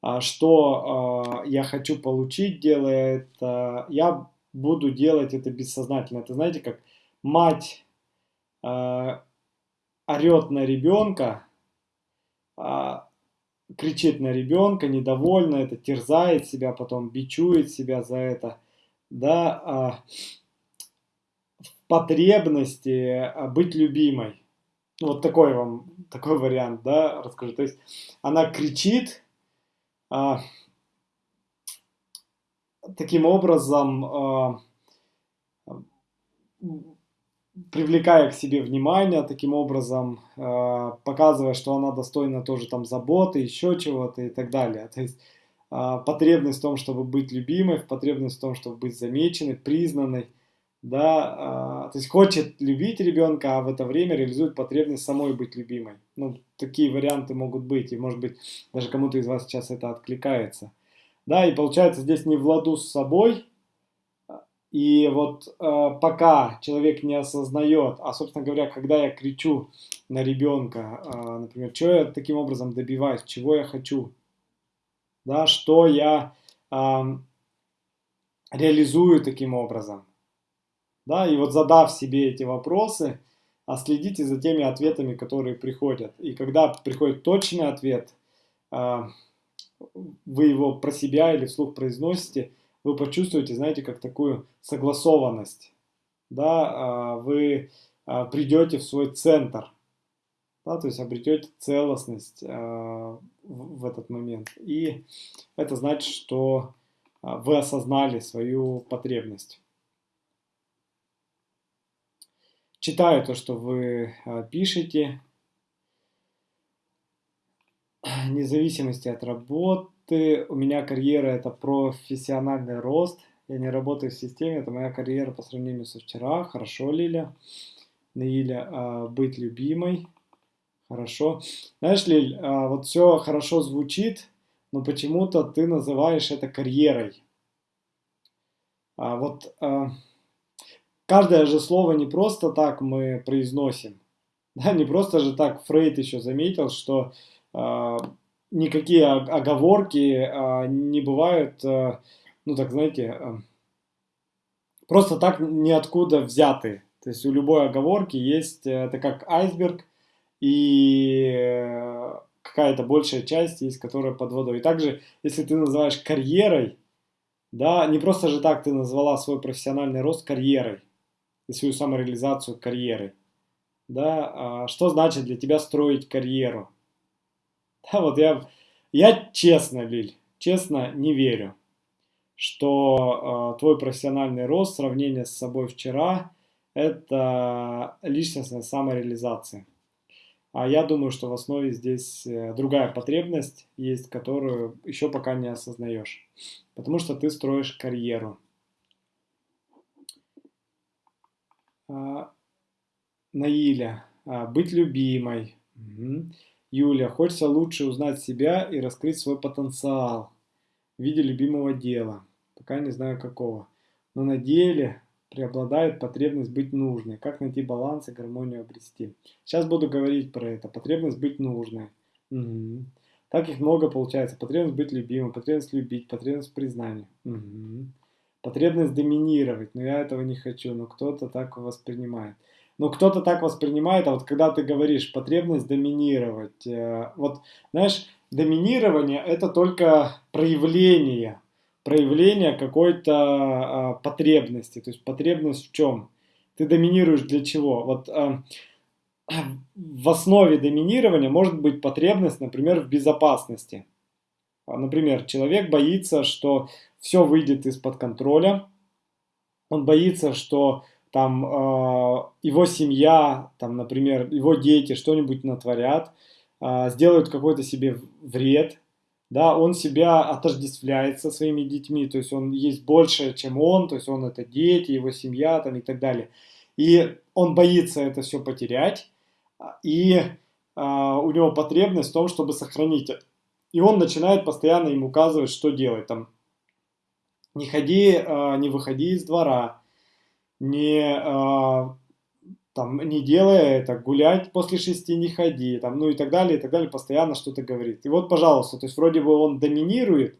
а, что э, я хочу получить, делая это, я буду делать это бессознательно. Это знаете, как мать орет на ребенка, кричит на ребенка, недовольна, это терзает себя, потом бичует себя за это, да, потребности а, быть любимой. Ну, вот такой вам, такой вариант, да, расскажу. То есть она кричит, а, таким образом э, привлекая к себе внимание, таким образом э, показывая, что она достойна тоже там заботы, еще чего-то и так далее. То есть э, потребность в том, чтобы быть любимой, потребность в том, чтобы быть замеченной, признанной, да, э, то есть хочет любить ребенка, а в это время реализует потребность самой быть любимой. Ну, такие варианты могут быть, и может быть даже кому-то из вас сейчас это откликается. Да, и получается здесь не в ладу с собой, и вот э, пока человек не осознает, а, собственно говоря, когда я кричу на ребенка, э, например, что я таким образом добиваюсь, чего я хочу, да, что я э, реализую таким образом, да, и вот задав себе эти вопросы, а следите за теми ответами, которые приходят. И когда приходит точный ответ, э, вы его про себя или вслух произносите – вы почувствуете, знаете, как такую согласованность. Да, а, вы а, придете в свой центр, да, то есть обретете целостность а, в этот момент. И это значит, что вы осознали свою потребность. Читаю то, что вы пишете. Независимости от работы ты, у меня карьера это профессиональный рост, я не работаю в системе, это моя карьера по сравнению со вчера. Хорошо, Лиля. Наиля, а, быть любимой. Хорошо. Знаешь, Лиль, а, вот все хорошо звучит, но почему-то ты называешь это карьерой. А вот а, каждое же слово не просто так мы произносим. Да, не просто же так Фрейд еще заметил, что а, никакие оговорки а, не бывают, а, ну так знаете, а, просто так ниоткуда взяты. То есть у любой оговорки есть, это как айсберг, и какая-то большая часть есть, которая под водой. И также, если ты называешь карьерой, да, не просто же так ты назвала свой профессиональный рост карьерой, и свою самореализацию карьерой, да, что значит для тебя строить карьеру? Да, вот я, я честно, Лиль, честно не верю, что э, твой профессиональный рост, сравнение с собой вчера, это личностная самореализация. А я думаю, что в основе здесь э, другая потребность есть, которую еще пока не осознаешь. Потому что ты строишь карьеру. А, Наиля, а, быть любимой. Угу. Юля, хочется лучше узнать себя и раскрыть свой потенциал в виде любимого дела. Пока не знаю какого. Но на деле преобладает потребность быть нужной. Как найти баланс и гармонию обрести. Сейчас буду говорить про это. Потребность быть нужной. Угу. Так их много получается. Потребность быть любимым, потребность любить, потребность признания. Угу. Потребность доминировать. Но я этого не хочу, но кто-то так воспринимает. Но кто-то так воспринимает, а вот когда ты говоришь потребность доминировать, э, вот знаешь, доминирование это только проявление, проявление какой-то а, потребности. То есть потребность в чем? Ты доминируешь для чего? Вот а, в основе доминирования может быть потребность, например, в безопасности. Например, человек боится, что все выйдет из-под контроля, он боится, что там э, его семья, там, например, его дети что-нибудь натворят, э, сделают какой-то себе вред, да, он себя отождествляет со своими детьми, то есть он есть больше, чем он, то есть он это дети, его семья там и так далее. И он боится это все потерять, и э, у него потребность в том, чтобы сохранить это. И он начинает постоянно им указывать, что делать. Там, не ходи, э, не выходи из двора, не, э, там, не делай это, гулять после шести не ходи, там, ну и так далее, и так далее, постоянно что-то говорит. И вот, пожалуйста, то есть вроде бы он доминирует,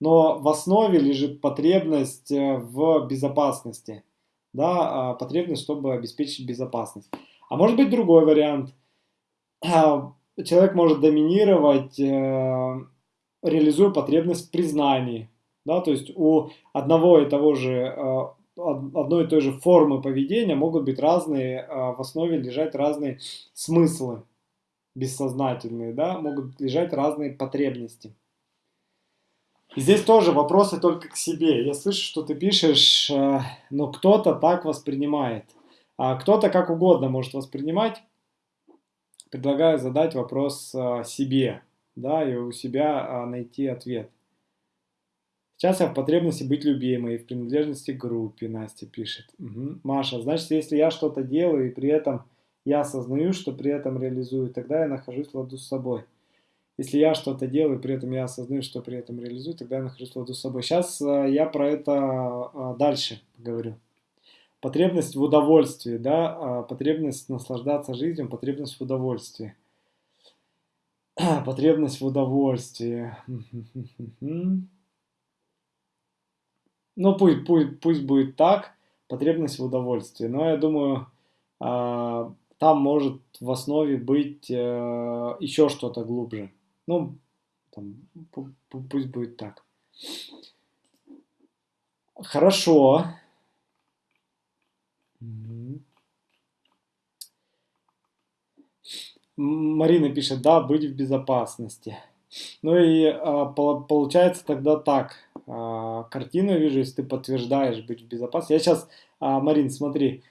но в основе лежит потребность э, в безопасности, да, а, потребность, чтобы обеспечить безопасность. А может быть другой вариант. Человек может доминировать, э, реализуя потребность в признании, да, то есть у одного и того же э, одной и той же формы поведения могут быть разные, а, в основе лежать разные смыслы бессознательные, да, могут лежать разные потребности. И здесь тоже вопросы только к себе. Я слышу, что ты пишешь, э, но кто-то так воспринимает. А кто-то как угодно может воспринимать. Предлагаю задать вопрос э, себе, да, и у себя найти ответ. Сейчас я в потребности быть любимой, в принадлежности к группе, Настя пишет. Угу. Маша, значит, если я что-то делаю, и при этом я осознаю, что при этом реализую, тогда я нахожусь в ладу с собой. Если я что-то делаю, при этом я осознаю, что при этом реализую, тогда я нахожусь в ладу с собой. Сейчас э, я про это э, дальше говорю. Потребность в удовольствии, да, э, потребность наслаждаться жизнью, потребность в удовольствии. Потребность в удовольствии. Ну, пусть, пусть, пусть будет так, потребность в удовольствии. Но я думаю, там может в основе быть еще что-то глубже. Ну, там, пусть будет так. Хорошо. Марина пишет, да, быть в безопасности. Ну и а, получается тогда так. А, картину вижу, если ты подтверждаешь быть в безопасности. Я сейчас, а, Марин, смотри,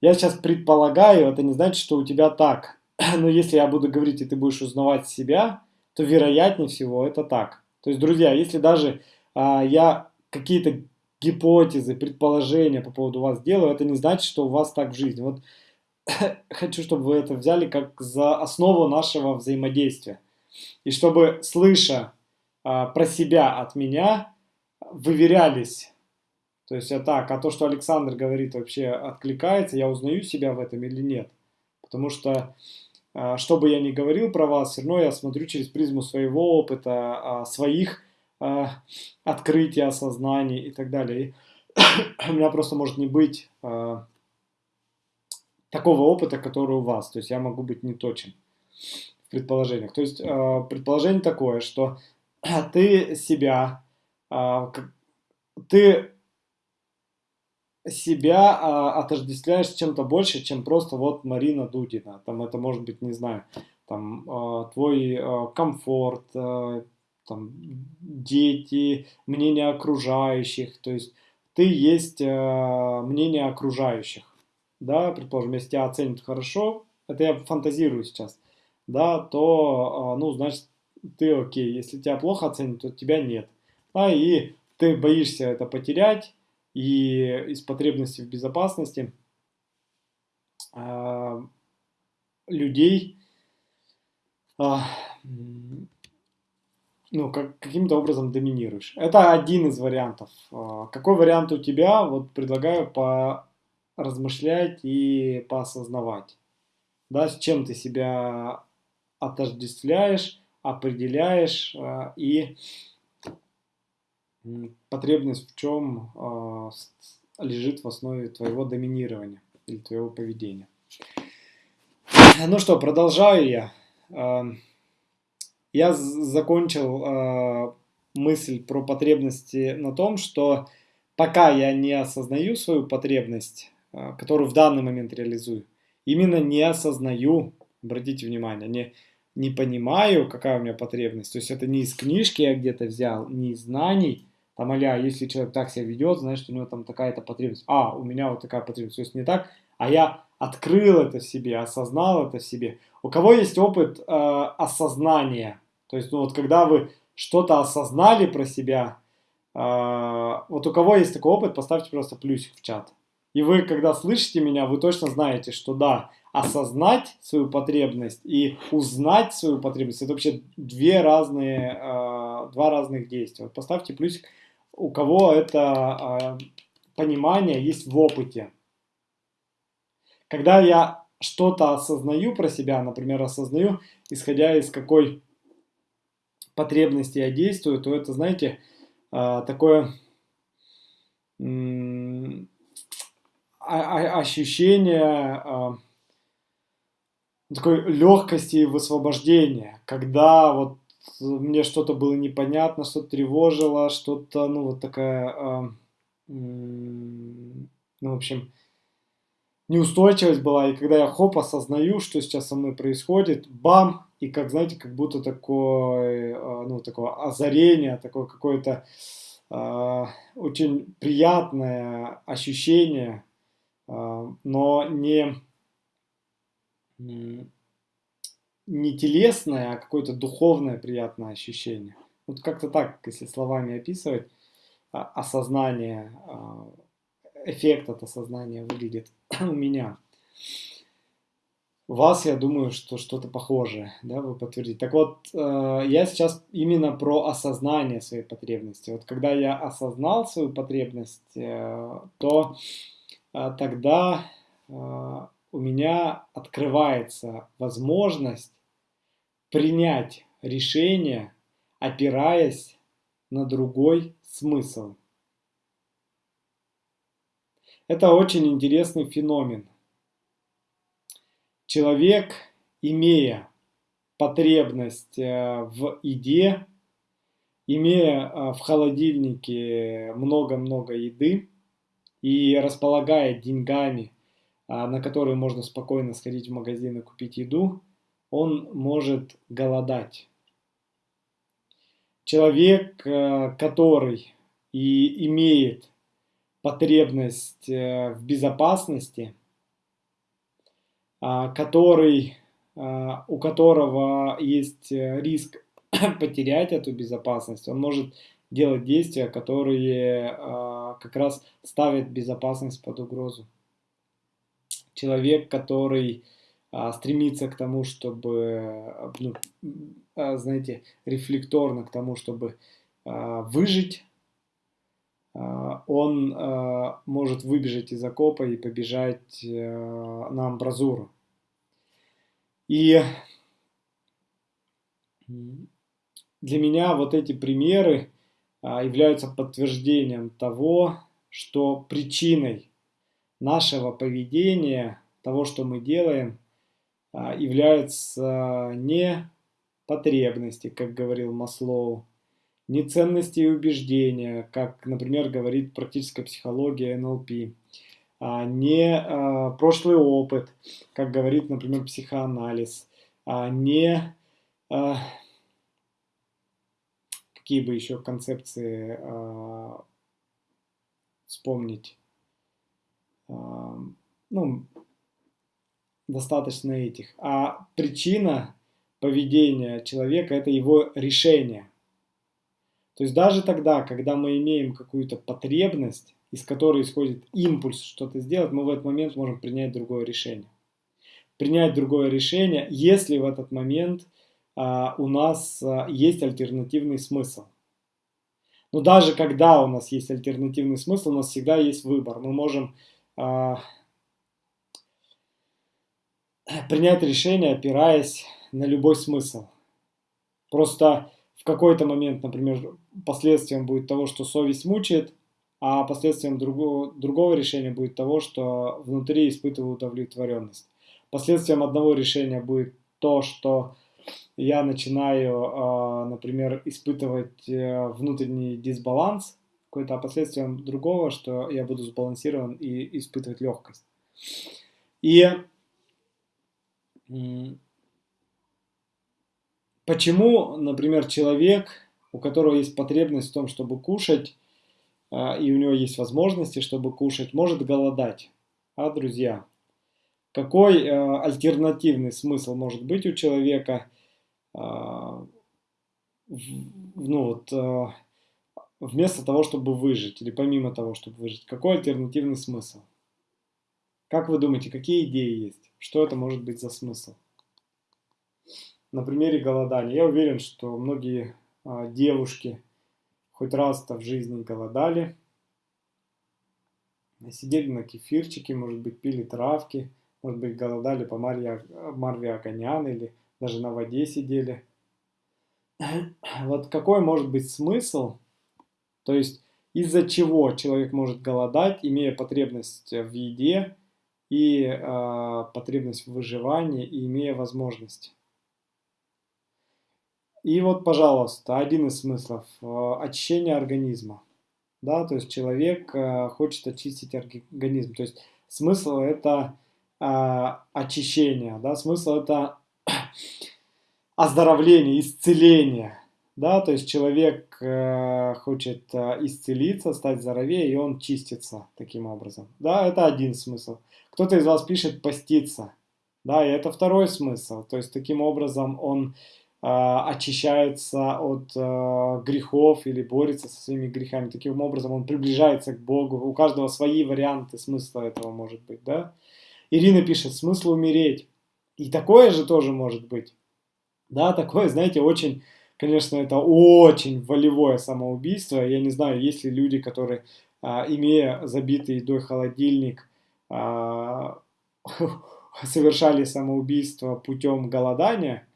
я сейчас предполагаю, это не значит, что у тебя так. Но если я буду говорить, и ты будешь узнавать себя, то вероятнее всего это так. То есть, друзья, если даже а, я какие-то гипотезы, предположения по поводу вас делаю, это не значит, что у вас так в жизни. Вот хочу, чтобы вы это взяли как за основу нашего взаимодействия. И чтобы, слыша а, про себя от меня, выверялись. То есть, это так, а то, что Александр говорит, вообще откликается, я узнаю себя в этом или нет. Потому что а, что бы я ни говорил про вас, все равно я смотрю через призму своего опыта, а, своих а, открытий, осознаний и так далее. И у меня просто может не быть такого опыта, который у вас. То есть я могу быть не точен в предположениях. То есть предположение такое, что ты себя, ты себя а, отождествляешь с чем-то больше, чем просто вот Марина Дудина. Там это может быть, не знаю, там а, твой а, комфорт, а, там дети, мнение окружающих. То есть ты есть а, мнение окружающих. Да, предположим, если тебя оценят хорошо, это я фантазирую сейчас, да, то, а, ну, значит, ты окей. Если тебя плохо оценят, то тебя нет. Да, и ты боишься это потерять, и из потребности в безопасности э, людей э, ну, как, каким-то образом доминируешь. Это один из вариантов. Э, какой вариант у тебя? Вот предлагаю поразмышлять и поосознавать. Да, с чем ты себя отождествляешь, определяешь э, и потребность в чем э, лежит в основе твоего доминирования или твоего поведения. Ну что, продолжаю я. Э, я закончил э, мысль про потребности на том, что пока я не осознаю свою потребность, которую в данный момент реализую, именно не осознаю, обратите внимание, не, не понимаю, какая у меня потребность. То есть это не из книжки я где-то взял, не из знаний, там, аля, если человек так себя ведет, значит, у него там такая-то потребность. А, у меня вот такая потребность. То есть не так, а я открыл это в себе, осознал это в себе. У кого есть опыт э, осознания? То есть, ну вот когда вы что-то осознали про себя, э, вот у кого есть такой опыт, поставьте просто плюсик в чат. И вы, когда слышите меня, вы точно знаете, что да, осознать свою потребность и узнать свою потребность, это вообще две разные, э, два разных действия. Вот поставьте плюсик у кого это э, понимание есть в опыте. Когда я что-то осознаю про себя, например, осознаю, исходя из какой потребности я действую, то это, знаете, э, такое ощущение э, такой легкости и высвобождения, когда вот мне что-то было непонятно, что-то тревожило, что-то, ну, вот такая, э, ну, в общем, неустойчивость была, и когда я хоп, осознаю, что сейчас со мной происходит, бам, и как, знаете, как будто такое, ну, такое озарение, такое какое-то э, очень приятное ощущение, но не, не телесное, а какое-то духовное приятное ощущение. Вот как-то так, если словами описывать, осознание, эффект от осознания выглядит у меня. У вас, я думаю, что что-то похожее, да, вы подтвердите. Так вот, э, я сейчас именно про осознание своей потребности. Вот когда я осознал свою потребность, э, то э, тогда у меня открывается возможность принять решение, опираясь на другой смысл. Это очень интересный феномен. Человек, имея потребность э, в еде, имея э, в холодильнике много-много еды и располагая деньгами, э, на которые можно спокойно сходить в магазин и купить еду, он может голодать. Человек, который и имеет потребность в безопасности – а, который, а, у которого есть э, риск потерять эту безопасность, он может делать действия, которые как раз ставят безопасность под угрозу. Человек, который стремится к тому, чтобы, ну, знаете, рефлекторно к тому, чтобы выжить, он может выбежать из окопа и побежать на амбразуру. И для меня вот эти примеры а, являются подтверждением того, что причиной нашего поведения, того, что мы делаем, а, являются не потребности, как говорил Маслоу, не ценности и убеждения, как, например, говорит практическая психология НЛП, а, не а, прошлый опыт, как говорит, например, психоанализ, а, не какие бы еще концепции вспомнить. Ну, достаточно этих. А причина поведения человека – это его решение. То есть даже тогда, когда мы имеем какую-то потребность, из которой исходит импульс что-то сделать, мы в этот момент можем принять другое решение. Принять другое решение, если в этот момент а, у нас а, есть альтернативный смысл. Но даже когда у нас есть альтернативный смысл, у нас всегда есть выбор. Мы можем а, принять решение, опираясь на любой смысл. Просто в какой-то момент, например, последствием будет того, что совесть мучает, а последствием другого, другого решения будет того, что внутри испытываю удовлетворенность. Последствием одного решения будет то, что я начинаю, а, например, испытывать э, внутренний дисбаланс какой-то, а последствием другого, что я буду сбалансирован и испытывать легкость. И почему, например, человек, у которого есть потребность в том, чтобы кушать, а, и у него есть возможности, чтобы кушать, может голодать. А, друзья, какой а, альтернативный смысл может быть у человека, а, ну вот, вместо того, чтобы выжить, или помимо того, чтобы выжить, какой альтернативный смысл? Как вы думаете, какие идеи есть? Что это может быть за смысл? На примере голодания. Я уверен, что многие девушки, хоть раз-то в жизни голодали, сидели на кефирчике, может быть, пили травки, может быть, голодали по Марье, Марве Аганян или даже на воде сидели. Вот какой может быть смысл, то есть из-за чего человек может голодать, имея потребность в еде и э, потребность в выживании, и имея возможность. И вот, пожалуйста, один из смыслов э, – очищение организма. Да, то есть человек э, хочет очистить организм. То есть смысл – это э, очищение, да, смысл – это оздоровления, исцеления. Да, то есть человек э, хочет э, исцелиться, стать здоровее, и он чистится таким образом. Да, это один смысл. Кто-то из вас пишет поститься. Да, и это второй смысл. То есть таким образом он э, очищается от э, грехов или борется со своими грехами. Таким образом он приближается к Богу. У каждого свои варианты смысла этого может быть. Да? Ирина пишет, смысл умереть. И такое же тоже может быть. Да, такое, знаете, очень, конечно, это очень волевое самоубийство. Я не знаю, есть ли люди, которые, а, имея забитый едой холодильник, совершали самоубийство путем голодания.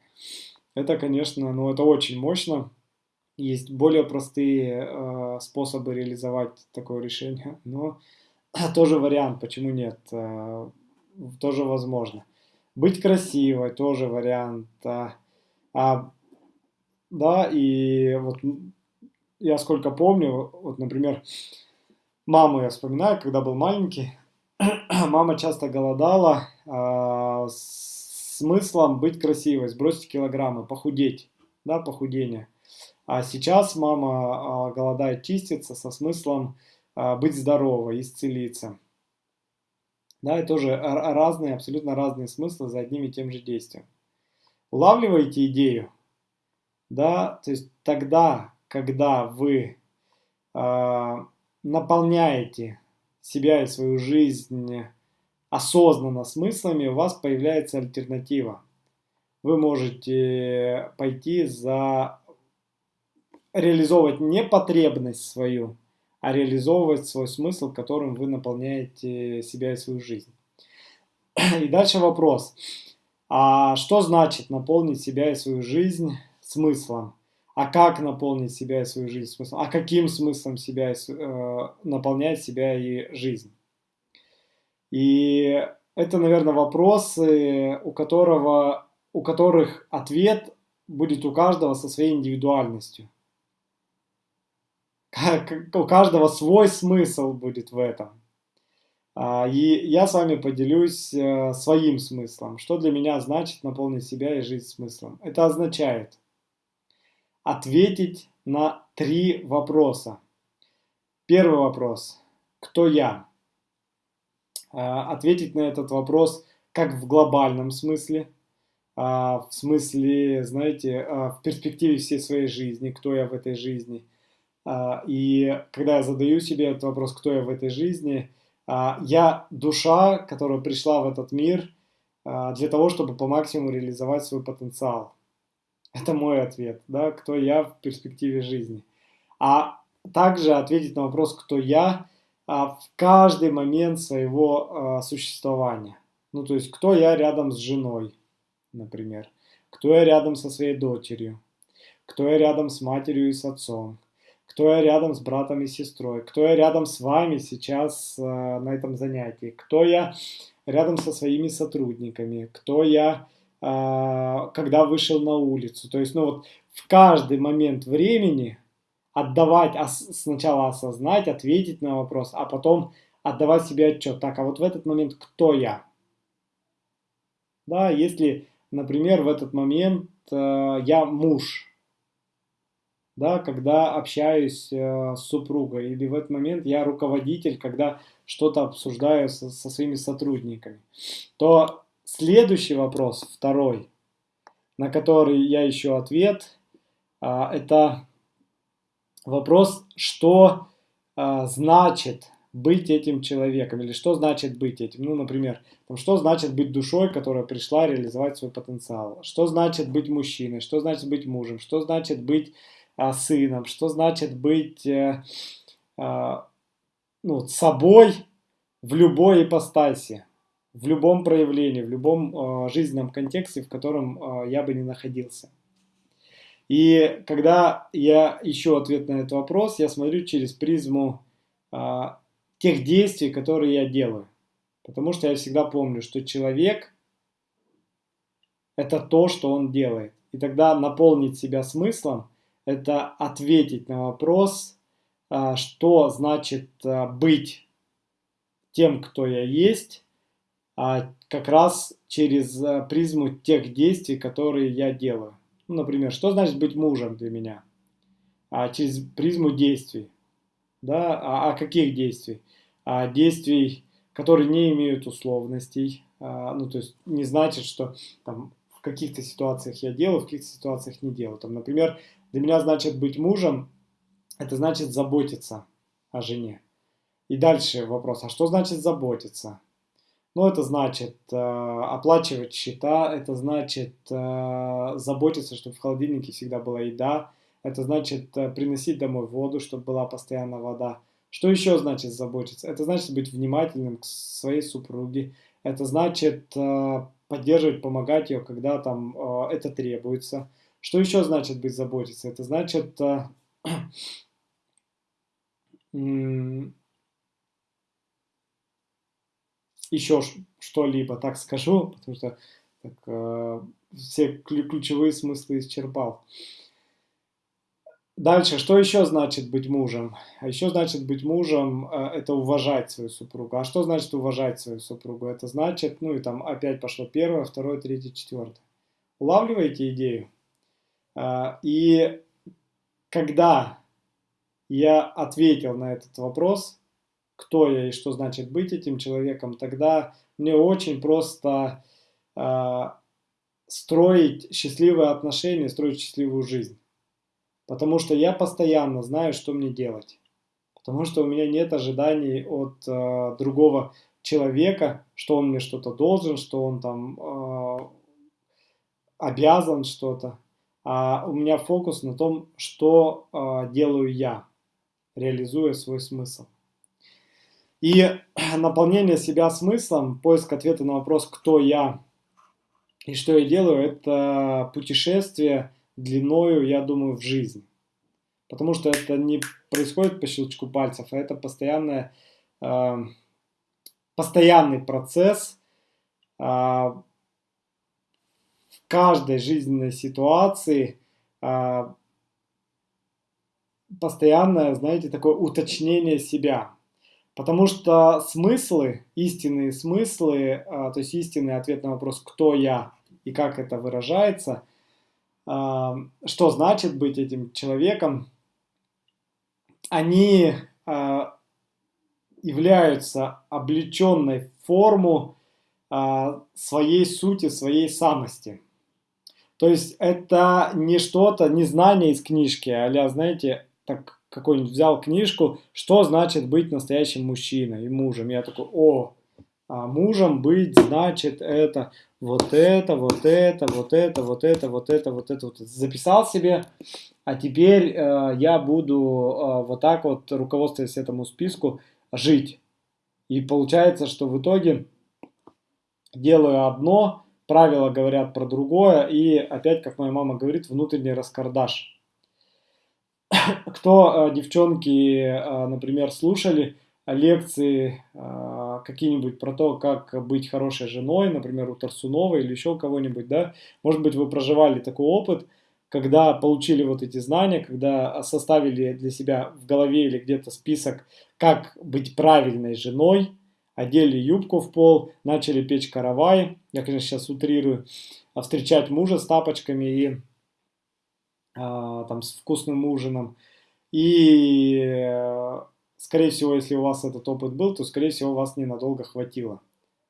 Это, конечно, ну, это очень мощно. Есть более простые э, способы реализовать такое решение, но тоже вариант, почему нет, э, тоже возможно. Быть красивой тоже вариант. А, а, да, и вот я сколько помню, вот, например, маму я вспоминаю, когда был маленький, мама часто голодала а, с смыслом быть красивой, сбросить килограммы, похудеть, да, похудение. А сейчас мама а, голодает чиститься со смыслом а, быть здоровой, исцелиться. Да, и тоже разные, абсолютно разные смыслы за одним и тем же действием. Улавливаете идею? Да, то есть тогда, когда вы э, наполняете себя и свою жизнь осознанно смыслами, у вас появляется альтернатива. Вы можете пойти за реализовывать не потребность свою, а реализовывать свой смысл, которым вы наполняете себя и свою жизнь. И дальше вопрос. А что значит наполнить себя и свою жизнь смыслом? А как наполнить себя и свою жизнь смыслом? А каким смыслом себя э, наполнять себя и жизнь? И это, наверное, вопросы, у, которого, у которых ответ будет у каждого со своей индивидуальностью у каждого свой смысл будет в этом. А, и я с вами поделюсь э, своим смыслом. Что для меня значит наполнить себя и жизнь смыслом? Это означает ответить на три вопроса. Первый вопрос. Кто я? А, ответить на этот вопрос как в глобальном смысле, а, в смысле, знаете, в перспективе всей своей жизни, кто я в этой жизни – а, и когда я задаю себе этот вопрос, кто я в этой жизни, а, я душа, которая пришла в этот мир а, для того, чтобы по максимуму реализовать свой потенциал. Это мой ответ, да, кто я в перспективе жизни. А также ответить на вопрос, кто я в каждый момент своего существования. Ну, то есть, кто я рядом с женой, например, кто я рядом со своей дочерью, кто я рядом с матерью и с отцом, кто я рядом с братом и сестрой, кто я рядом с вами сейчас э, на этом занятии, кто я рядом со своими сотрудниками, кто я, когда вышел на улицу. То есть, ну вот в каждый момент времени отдавать, сначала осознать, ответить на вопрос, а потом отдавать себе отчет. Так, а вот в этот момент кто я? Да, если, например, в этот момент э, я муж, да, когда общаюсь э, с супругой, или в этот момент я руководитель, когда что-то обсуждаю со, со своими сотрудниками, то следующий вопрос, второй, на который я ищу ответ, э, это вопрос, что э, значит быть этим человеком, или что значит быть этим. Ну, например, что значит быть душой, которая пришла реализовать свой потенциал, что значит быть мужчиной, что значит быть мужем, что значит быть а, сыном, что значит быть э, а, ну, собой в любой ипостаси, в любом проявлении, в любом а, жизненном контексте, в котором я бы не находился. И когда я ищу ответ на этот вопрос, я смотрю через призму тех действий, которые я делаю. Потому что я всегда помню, что человек – это то, что он делает. И тогда наполнить себя смыслом – это ответить на вопрос, а, что значит а, быть тем, кто я есть, а как раз через призму тех действий, которые я делаю. Ну, например, что значит быть мужем для меня? А, через призму действий. Да? А, а каких действий? А, действий, которые не имеют условностей. А, ну, то есть не значит, что там, в каких-то ситуациях я делаю, в каких-то ситуациях не делаю. Там, например, для меня значит быть мужем, это значит заботиться о жене. И дальше вопрос, а что значит заботиться? Ну, это значит э, оплачивать счета, это значит э, заботиться, чтобы в холодильнике всегда была еда, это значит э, приносить домой воду, чтобы была постоянно вода. Что еще значит заботиться? Это значит быть внимательным к своей супруге, это значит э, поддерживать, помогать ее, когда там э, это требуется. Что еще значит быть заботиться? Это значит э, еще что-либо, так скажу, потому что так, э, все ключевые смыслы исчерпал. Дальше, что еще значит быть мужем? А еще значит быть мужем э, – это уважать свою супругу. А что значит уважать свою супругу? Это значит, ну и там опять пошло первое, второе, третье, четвертое. Улавливаете идею? Э, и когда я ответил на этот вопрос, кто я и что значит быть этим человеком, тогда мне очень просто э, строить счастливые отношения, строить счастливую жизнь. Потому что я постоянно знаю, что мне делать. Потому что у меня нет ожиданий от э, другого человека, что он мне что-то должен, что он там э, обязан что-то. А у меня фокус на том, что э, делаю я, реализуя свой смысл. И наполнение себя смыслом, поиск ответа на вопрос, кто я и что я делаю, это путешествие длиною, я думаю, в жизнь. Потому что это не происходит по щелчку пальцев, а это постоянное, э, постоянный процесс э, в каждой жизненной ситуации, э, постоянное, знаете, такое уточнение себя. Потому что смыслы, истинные смыслы, а, то есть истинный ответ на вопрос «кто я?» и как это выражается, а, что значит быть этим человеком, они а, являются облеченной форму своей сути, своей самости. То есть это не что-то, не знание из книжки, а знаете, так какой-нибудь взял книжку, что значит быть настоящим мужчиной и мужем. Я такой, о, а мужем быть значит это, вот это, вот это, вот это, вот это, вот это, вот это. Вот это. Записал себе, а теперь э, я буду э, вот так вот, руководствуясь этому списку, жить. И получается, что в итоге делаю одно, правила говорят про другое, и опять, как моя мама говорит, внутренний раскардаш. Кто, э, девчонки, э, например, слушали лекции э, какие-нибудь про то, как быть хорошей женой, например, у Тарсунова или еще у кого-нибудь, да, может быть, вы проживали такой опыт, когда получили вот эти знания, когда составили для себя в голове или где-то список, как быть правильной женой, одели юбку в пол, начали печь каравай, я, конечно, сейчас утрирую, а встречать мужа с тапочками и там с вкусным ужином. И, э, скорее всего, если у вас этот опыт был, то, скорее всего, вас ненадолго хватило.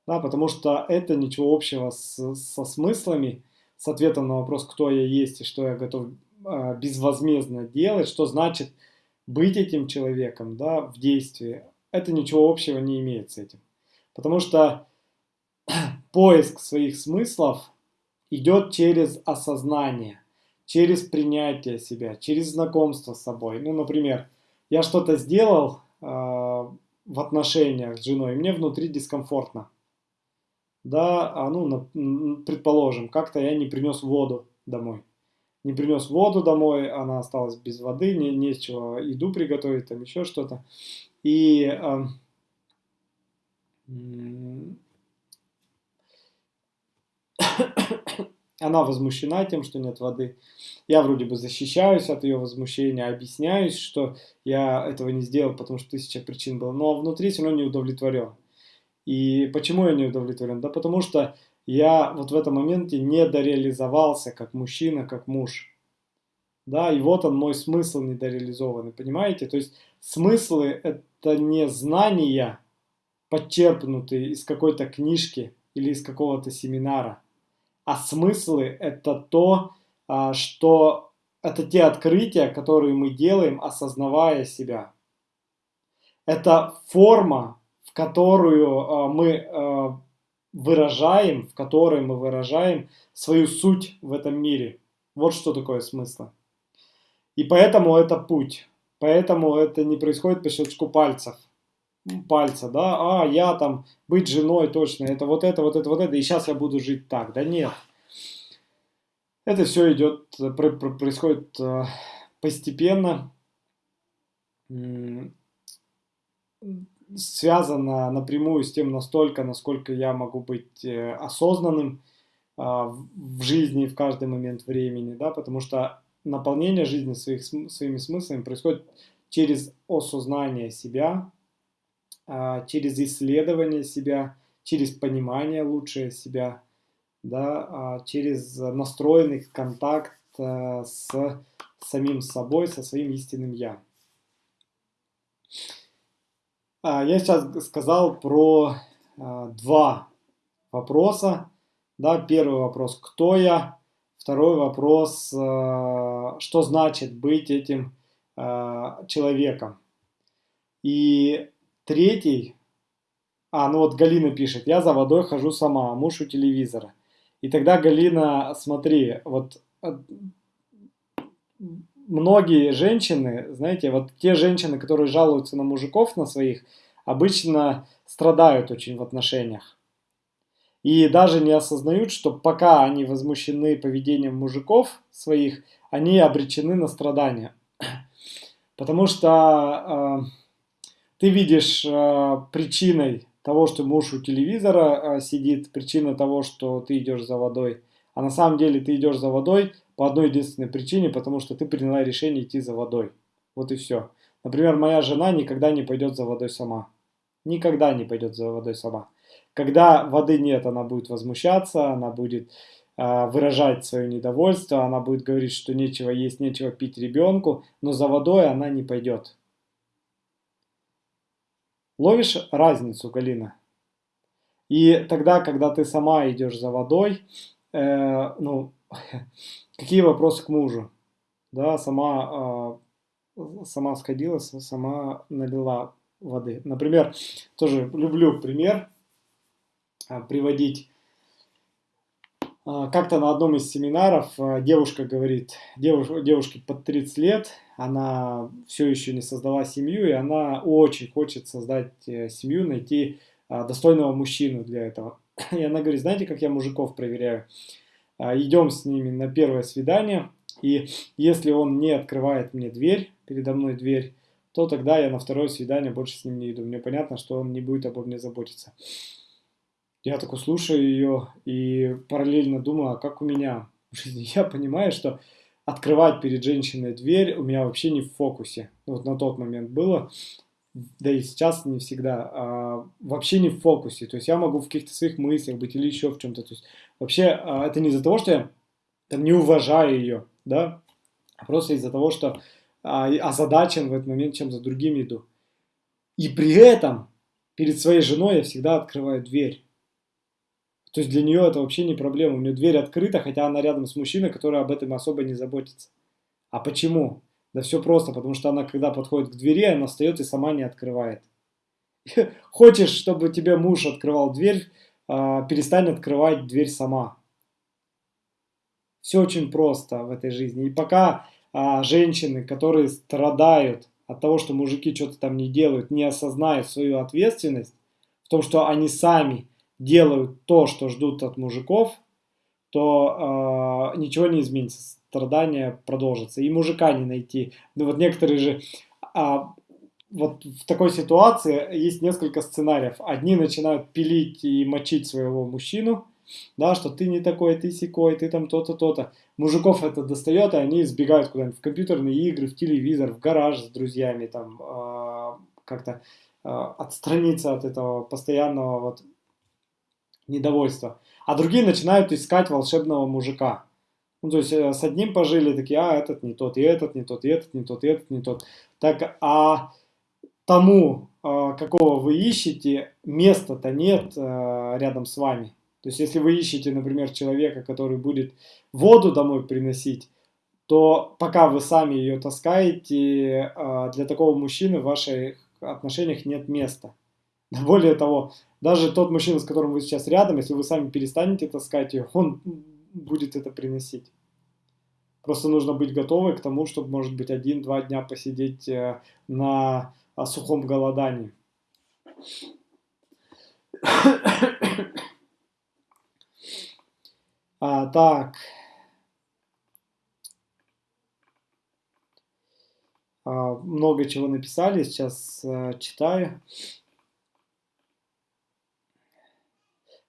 Да, потому что это ничего общего с, со смыслами, с ответом на вопрос, кто я есть и что я готов э, безвозмездно делать, что значит быть этим человеком да, в действии. Это ничего общего не имеет с этим. Потому что поиск своих смыслов идет через осознание – через принятие себя, через знакомство с собой. Ну, например, я что-то сделал э, в отношениях с женой, и мне внутри дискомфортно. Да, а ну, предположим, как-то я не принес воду домой. Не принес воду домой, она осталась без воды, не, не с чего еду приготовить, там еще что-то. И э, она возмущена тем, что нет воды. Я вроде бы защищаюсь от ее возмущения, объясняюсь, что я этого не сделал, потому что тысяча причин было. Но внутри все равно не удовлетворен. И почему я не удовлетворен? Да потому что я вот в этом моменте не дореализовался как мужчина, как муж. Да, и вот он мой смысл недореализованный, понимаете? То есть смыслы это не знания, подчерпнутые из какой-то книжки или из какого-то семинара, а смыслы это то, а, что это те открытия, которые мы делаем, осознавая себя. Это форма, в которую а, мы а, выражаем, в которой мы выражаем свою суть в этом мире. Вот что такое смысл. И поэтому это путь. Поэтому это не происходит по щелчку пальцев. Пальца, да, а я там быть женой точно, это вот это, вот это, вот это, и сейчас я буду жить так. Да нет. Это все идет, происходит э, постепенно, связано напрямую с тем настолько, насколько я могу быть э, осознанным а, в жизни в каждый момент времени, да, потому что наполнение жизни своих, своими смыслами происходит через осознание себя, через исследование себя, через понимание лучшее себя, да, а, через настроенный контакт э, с самим собой, со своим истинным «я». А, я сейчас сказал про два вопроса. Да, первый вопрос – кто я? Второй вопрос – что значит быть этим человеком? И третий, а, ну вот Галина пишет, я за водой хожу сама, муж у телевизора. И тогда, Галина, смотри, вот э, многие женщины, знаете, вот те женщины, которые жалуются на мужиков, на своих, обычно страдают очень в отношениях. И даже не осознают, что пока они возмущены поведением мужиков своих, они обречены на страдания. Потому что э, ты видишь э, причиной того, что муж у телевизора э, сидит, причина того, что ты идешь за водой. А на самом деле ты идешь за водой по одной единственной причине, потому что ты приняла решение идти за водой. Вот и все. Например, моя жена никогда не пойдет за водой сама. Никогда не пойдет за водой сама. Когда воды нет, она будет возмущаться, она будет э, выражать свое недовольство, она будет говорить, что нечего есть, нечего пить ребенку, но за водой она не пойдет. Ловишь разницу, Галина? И тогда, когда ты сама идешь за водой, э, ну, какие вопросы к мужу? Да, сама, э, сама сходила, сама налила воды. Например, тоже люблю пример э, приводить. А, как-то на одном из семинаров а, девушка говорит, девуш, девушке под 30 лет, она все еще не создала семью, и она очень хочет создать э, семью, найти а, достойного мужчину для этого. И она говорит, знаете, как я мужиков проверяю? Идем с ними на первое свидание, и если он не открывает мне дверь, передо мной дверь, то тогда я на второе свидание больше с ним не иду. Мне понятно, что он не будет обо мне заботиться. Я такой слушаю ее и параллельно думаю, а как у меня в жизни? Я понимаю, что открывать перед женщиной дверь у меня вообще не в фокусе. Вот на тот момент было, да и сейчас не всегда, а, вообще не в фокусе. То есть я могу в каких-то своих мыслях быть или еще в чем-то. То есть вообще а, это не из-за того, что я там, не уважаю ее, да, а просто из-за того, что а, озадачен в этот момент, чем за другими иду. И при этом перед своей женой я всегда открываю дверь. То есть для нее это вообще не проблема. У нее дверь открыта, хотя она рядом с мужчиной, который об этом особо не заботится. А почему? Да все просто, потому что она, когда подходит к двери, она встает и сама не открывает. Хочешь, чтобы тебе муж открывал дверь, а, перестань открывать дверь сама. Все очень просто в этой жизни. И пока а, женщины, которые страдают от того, что мужики что-то там не делают, не осознают свою ответственность в том, что они сами делают то, что ждут от мужиков, то э, ничего не изменится, страдания продолжатся. И мужика не найти. Ну вот некоторые же, а, вот в такой ситуации есть несколько сценариев. Одни начинают пилить и мочить своего мужчину, да, что ты не такой, ты секой, ты там то-то, то-то. Мужиков это достает, и они сбегают куда-нибудь в компьютерные игры, в телевизор, в гараж с друзьями, там, э, как-то отстраниться от этого постоянного вот недовольства. А другие начинают искать волшебного мужика. Ну, то есть э, с одним пожили, такие, а, этот не тот, и этот не тот, и этот не тот, и этот не тот. Так, а тому, а, какого вы ищете, места-то нет а, рядом с вами. То есть, если вы ищете, например, человека, который будет воду домой приносить, то пока вы сами ее таскаете, для такого мужчины в ваших отношениях нет места. Более того, даже тот мужчина, с которым вы сейчас рядом, если вы сами перестанете таскать ее, он будет это приносить. Просто нужно быть готовы к тому, чтобы, может быть, один-два дня посидеть э, на сухом голодании. А, так. А, много чего написали, сейчас а, читаю.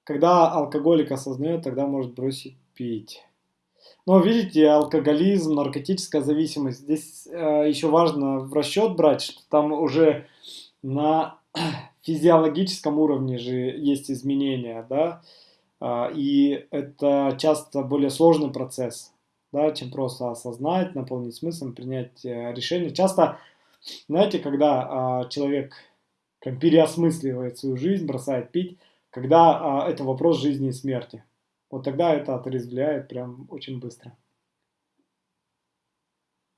Когда алкоголик осознает, тогда может бросить пить. Но видите, алкоголизм, наркотическая зависимость, здесь э, еще важно в расчет брать, что там уже на физиологическом уровне же есть изменения, да, э, и это часто более сложный процесс, да, чем просто осознать, наполнить смыслом, принять э, решение. Часто, знаете, когда э, человек переосмысливает свою жизнь, бросает пить, когда э, это вопрос жизни и смерти. Вот тогда это отрезвляет прям очень быстро.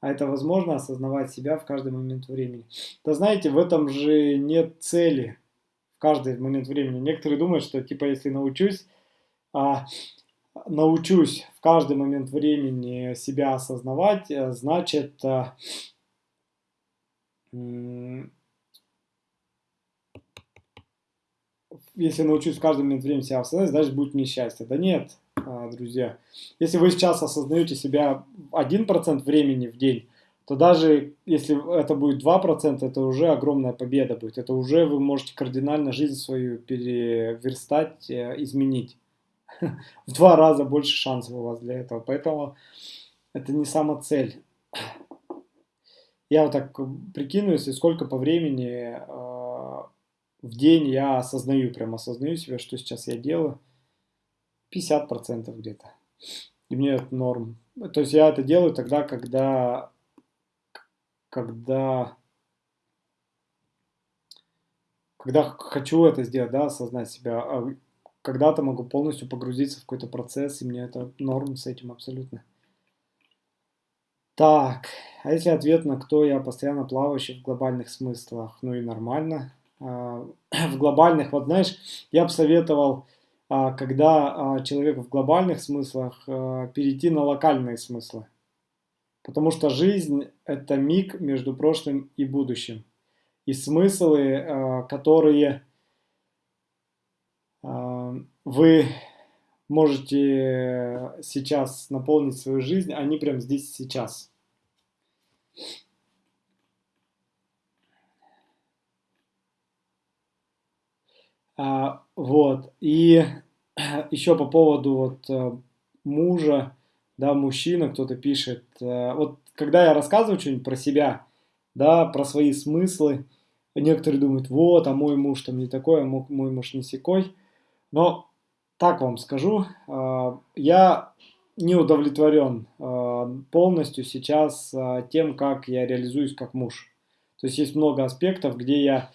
А это возможно осознавать себя в каждый момент времени. Да знаете, в этом же нет цели в каждый момент времени. Некоторые думают, что типа если научусь, а, научусь в каждый момент времени себя осознавать, э, значит а, если научусь каждый момент времени себя осознать, значит будет мне счастье. Да нет, а, друзья. Если вы сейчас осознаете себя 1% времени в день, то даже если это будет 2%, это уже огромная победа будет. Это уже вы можете кардинально жизнь свою переверстать, э, изменить. В два раза больше шансов у вас для этого. Поэтому это не сама цель. Я вот так прикину, если сколько по времени а, в день я осознаю, прям осознаю себя, что сейчас я делаю. 50% где-то. И мне это норм. То есть я это делаю тогда, когда, когда, когда хочу это сделать, да, осознать себя. А когда-то могу полностью погрузиться в какой-то процесс, и мне это норм с этим абсолютно. Так, а если ответ на кто я постоянно плавающий в глобальных смыслах? Ну и нормально. А, в глобальных, вот знаешь, я бы советовал, а, когда а, человек в глобальных смыслах, перейти на локальные смыслы. Потому что жизнь – это миг между прошлым и будущим. И смыслы, которые вы можете сейчас наполнить свою жизнь, они прямо здесь сейчас. А, вот. И еще по поводу вот э, мужа, да, мужчина, кто-то пишет. Э, вот когда я рассказываю что-нибудь про себя, да, про свои смыслы, некоторые думают, вот, а мой муж там не такой, а мой муж не секой. Но так вам скажу, э, я не удовлетворен полностью сейчас тем, как я реализуюсь как муж. То есть есть много аспектов, где я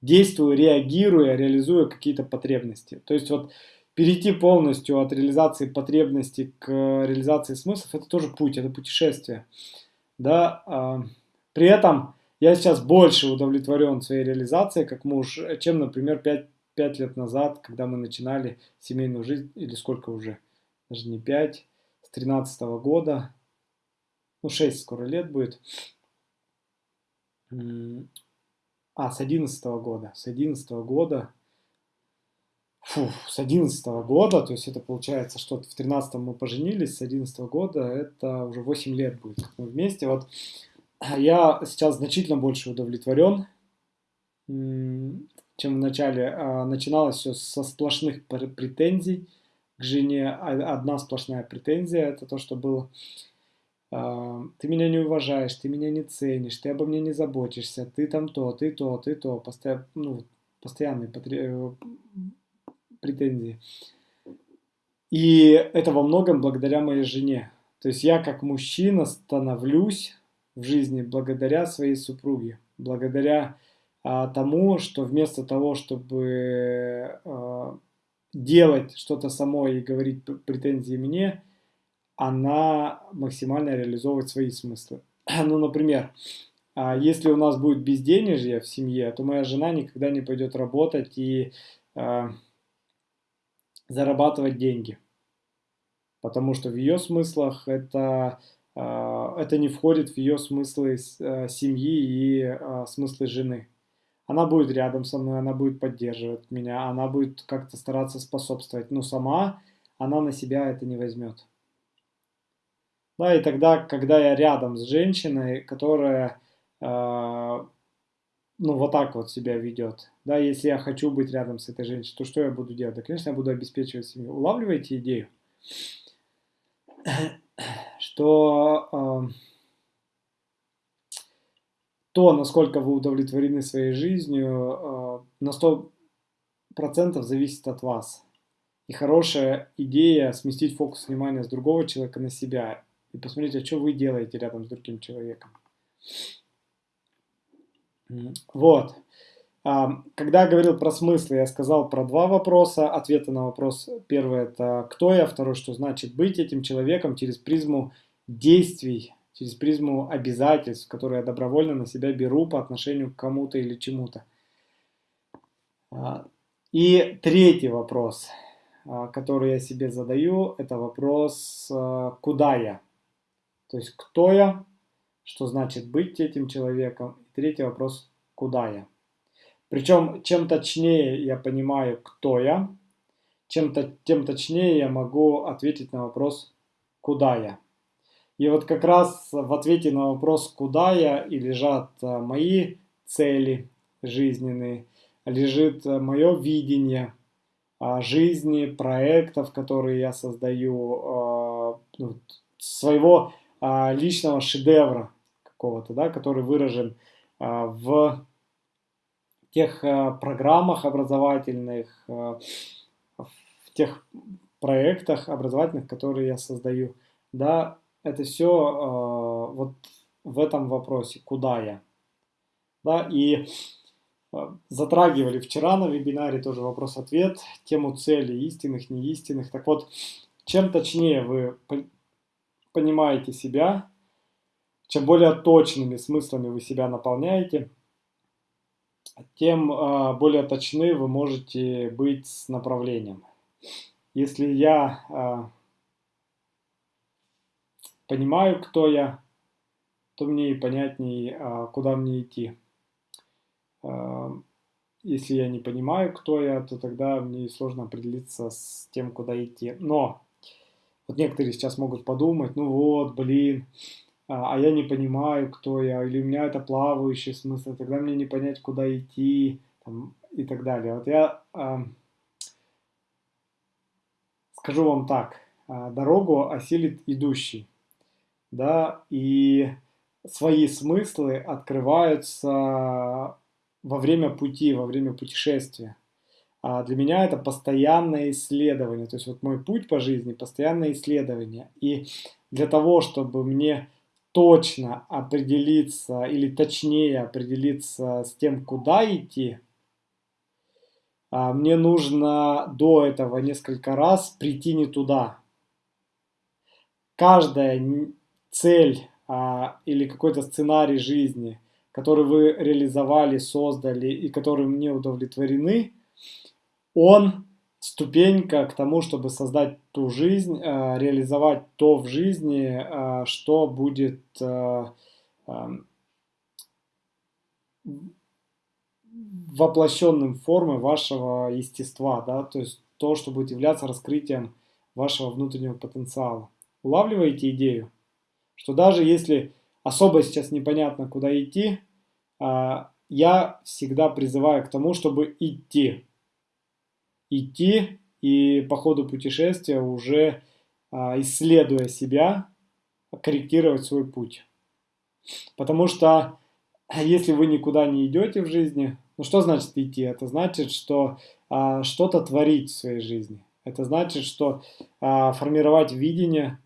действую, реагируя, реализуя какие-то потребности. То есть вот перейти полностью от реализации потребностей к реализации смыслов, это тоже путь, это путешествие. Да? А, при этом я сейчас больше удовлетворен своей реализацией как муж, чем, например, 5, 5 лет назад, когда мы начинали семейную жизнь, или сколько уже, даже не 5, с 13 -го года, ну 6 скоро лет будет. А, с 11 года. С 11 года. Фу, с 11 года, то есть это получается, что в 13 мы поженились, с 11 года это уже 8 лет будет, мы вместе. Вот я сейчас значительно больше удовлетворен, чем в начале. А, начиналось все со сплошных претензий к жене. Одна сплошная претензия, это то, что было а, ты меня не уважаешь, ты меня не ценишь, ты обо мне не заботишься, ты там то, ты то, ты то, постоянно, ну, постоянные э, претензии. И это во многом благодаря моей жене. То есть я как мужчина становлюсь в жизни благодаря своей супруге, благодаря а, тому, что вместо того, чтобы а, делать что-то самой и говорить претензии мне, она максимально реализовывает свои смыслы. Ну, например, а, если у нас будет безденежье в семье, то моя жена никогда не пойдет работать и а, зарабатывать деньги. Потому что в ее смыслах это, а, это не входит в ее смыслы семьи и смыслы жены. Она будет рядом со мной, она будет поддерживать меня, она будет как-то стараться способствовать, но сама она на себя это не возьмет. Да, и тогда, когда я рядом с женщиной, которая э, ну, вот так вот себя ведет, да, если я хочу быть рядом с этой женщиной, то что я буду делать? Да, конечно, я буду обеспечивать семью. Улавливаете идею? Что э, то, насколько вы удовлетворены своей жизнью, э, на 100% зависит от вас. И хорошая идея сместить фокус внимания с другого человека на себя и посмотрите, что вы делаете рядом с другим человеком. Вот. А, когда я говорил про смыслы, я сказал про два вопроса. Ответы на вопрос первый – это кто я, второй – что значит быть этим человеком через призму действий, через призму обязательств, которые я добровольно на себя беру по отношению к кому-то или чему-то. А, и третий вопрос, а, который я себе задаю, это вопрос «Куда я?». То есть, кто я, что значит быть этим человеком. И третий вопрос, куда я. Причем, чем точнее я понимаю, кто я, чем -то, тем точнее я могу ответить на вопрос, куда я. И вот как раз в ответе на вопрос, куда я, и лежат а, мои цели жизненные, лежит а, мое видение а, жизни, проектов, которые я создаю, своего а, личного шедевра какого-то, да, который выражен а, в тех а, программах образовательных, в тех проектах образовательных, которые я создаю. Да, это все вот в этом вопросе, куда я. Да, и затрагивали вчера на вебинаре тоже вопрос-ответ, тему цели истинных, неистинных. Так вот, чем точнее вы понимаете себя, чем более точными смыслами вы себя наполняете, тем э, более точны вы можете быть с направлением. Если я э, понимаю, кто я, то мне и понятнее, э, куда мне идти. Э, если я не понимаю, кто я, то тогда мне сложно определиться с тем, куда идти. Но вот некоторые сейчас могут подумать, ну вот, блин, а, а я не понимаю, кто я, или у меня это плавающий смысл, тогда мне не понять, куда идти, там, и так далее. Вот я а, скажу вам так, а, дорогу осилит идущий, да, и свои смыслы открываются во время пути, во время путешествия. А для меня это постоянное исследование. То есть вот мой путь по жизни – постоянное исследование. И для того, чтобы мне точно определиться или точнее определиться с тем, куда идти, а, мне нужно до этого несколько раз прийти не туда. Каждая цель а, или какой-то сценарий жизни, который вы реализовали, создали и которым не удовлетворены – он ступенька к тому, чтобы создать ту жизнь, э, реализовать то в жизни, э, что будет э, эм, воплощенным формы вашего естества, да, то есть то, что будет являться раскрытием вашего внутреннего потенциала. Улавливаете идею, что даже если особо сейчас непонятно, куда идти, я всегда призываю к тому, чтобы идти идти и по ходу путешествия уже а, исследуя себя, корректировать свой путь. Потому что если вы никуда не идете в жизни, ну что значит идти? Это значит, что а, что-то творить в своей жизни. Это значит, что а, формировать видение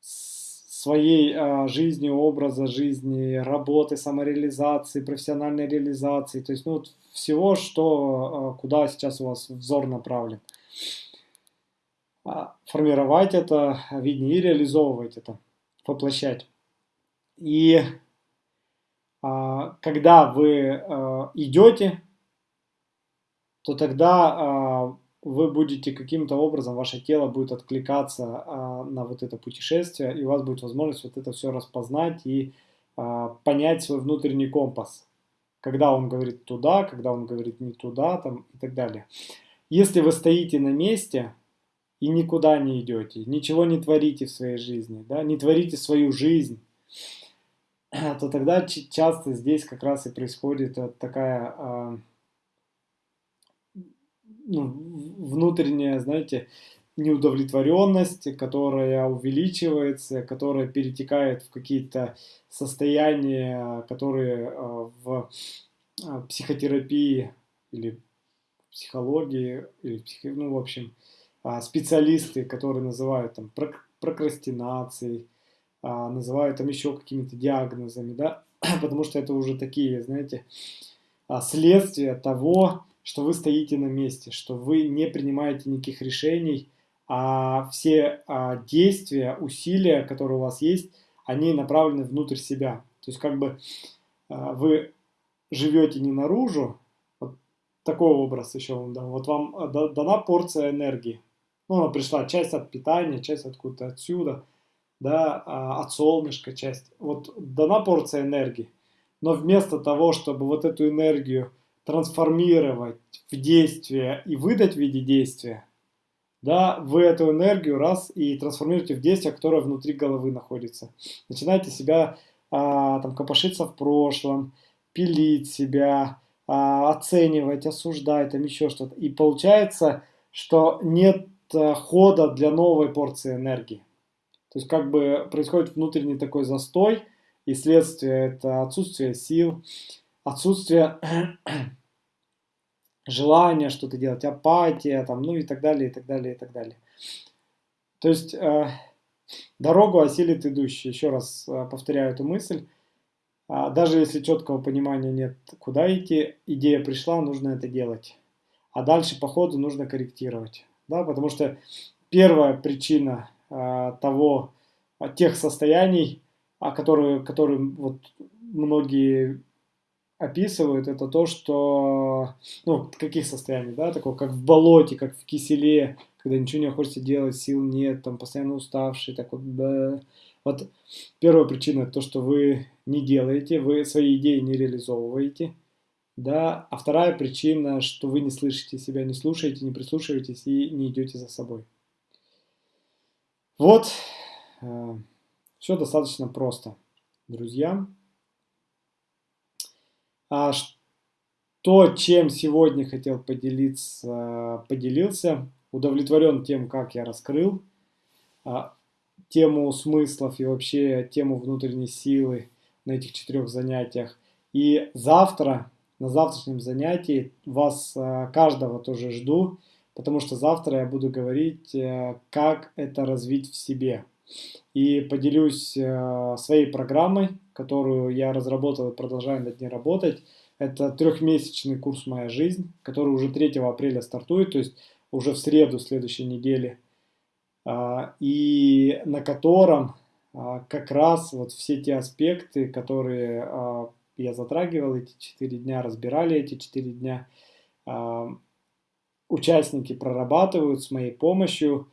своей а, жизни, образа жизни, работы, самореализации, профессиональной реализации, то есть ну, вот всего, что, а, куда сейчас у вас взор направлен. А, формировать это видение и реализовывать это, воплощать. И а, когда вы а, идете, то тогда а, вы будете каким-то образом, ваше тело будет откликаться на вот это путешествие, и у вас будет возможность вот это все распознать и понять свой внутренний компас. Когда он говорит туда, когда он говорит не туда, там и так далее. Если вы стоите на месте и никуда не идете, ничего не творите в своей жизни, да, не творите свою жизнь, то тогда часто здесь как раз и происходит вот такая а, ну, внутренняя, знаете, неудовлетворенность, которая увеличивается, которая перетекает в какие-то состояния, которые а, в а, психотерапии или психологии, или ну, в общем, а, специалисты, которые называют там прокрастинацией, называют там еще какими-то диагнозами, да, потому что это уже такие, знаете, следствия того, что вы стоите на месте, что вы не принимаете никаких решений, а все а, действия, усилия, которые у вас есть, они направлены внутрь себя. То есть как бы а, вы живете не наружу, вот такой образ еще вам дам, вот вам а, дана порция энергии. Ну, она пришла часть от питания, часть откуда-то отсюда, да, а, от солнышка часть. Вот дана порция энергии. Но вместо того, чтобы вот эту энергию трансформировать в действие и выдать в виде действия, да, вы эту энергию раз и трансформируете в действие, которое внутри головы находится. Начинаете себя а, там копошиться в прошлом, пилить себя, а, оценивать, осуждать, там еще что-то. И получается, что нет а, хода для новой порции энергии. То есть как бы происходит внутренний такой застой, и следствие это отсутствие сил, отсутствие желание что-то делать, апатия, там, ну и так далее, и так далее, и так далее. То есть э, дорогу осилит идущий. Еще раз э, повторяю эту мысль. А даже если четкого понимания нет, куда идти, идея пришла, нужно это делать. А дальше по ходу нужно корректировать. Да, потому что первая причина э, того, тех состояний, о которые, которые вот многие описывают, это то, что, ну, каких состояний, да, такого, как в болоте, как в киселе, когда ничего не хочется делать, сил нет, там, постоянно уставший, так вот, да. Вот первая причина, то, что вы не делаете, вы свои идеи не реализовываете, да, а вторая причина, что вы не слышите себя, не слушаете, не прислушиваетесь и не идете за собой. Вот, э, все достаточно просто, друзья. А что, чем сегодня хотел поделиться, поделился, удовлетворен тем, как я раскрыл а, тему смыслов и вообще тему внутренней силы на этих четырех занятиях. И завтра, на завтрашнем занятии, вас а, каждого тоже жду, потому что завтра я буду говорить, а, как это развить в себе. И поделюсь а, своей программой, которую я разработал и продолжаю над ней работать. Это трехмесячный курс «Моя жизнь», который уже 3 апреля стартует, то есть уже в среду следующей недели, а, и на котором а, как раз вот все те аспекты, которые а, я затрагивал эти 4 дня, разбирали эти 4 дня, участники прорабатывают с моей помощью,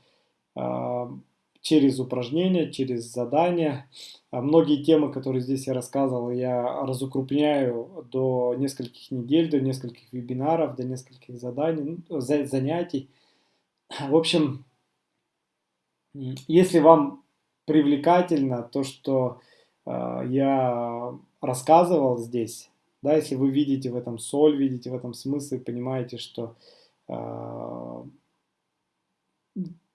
через упражнения, через задания. А многие темы, которые здесь я рассказывал, я разукрупняю до нескольких недель, до нескольких вебинаров, до нескольких заданий, ну, занятий. В общем, если вам привлекательно то, что э, я рассказывал здесь, да, если вы видите в этом соль, видите в этом смысл, понимаете, что э,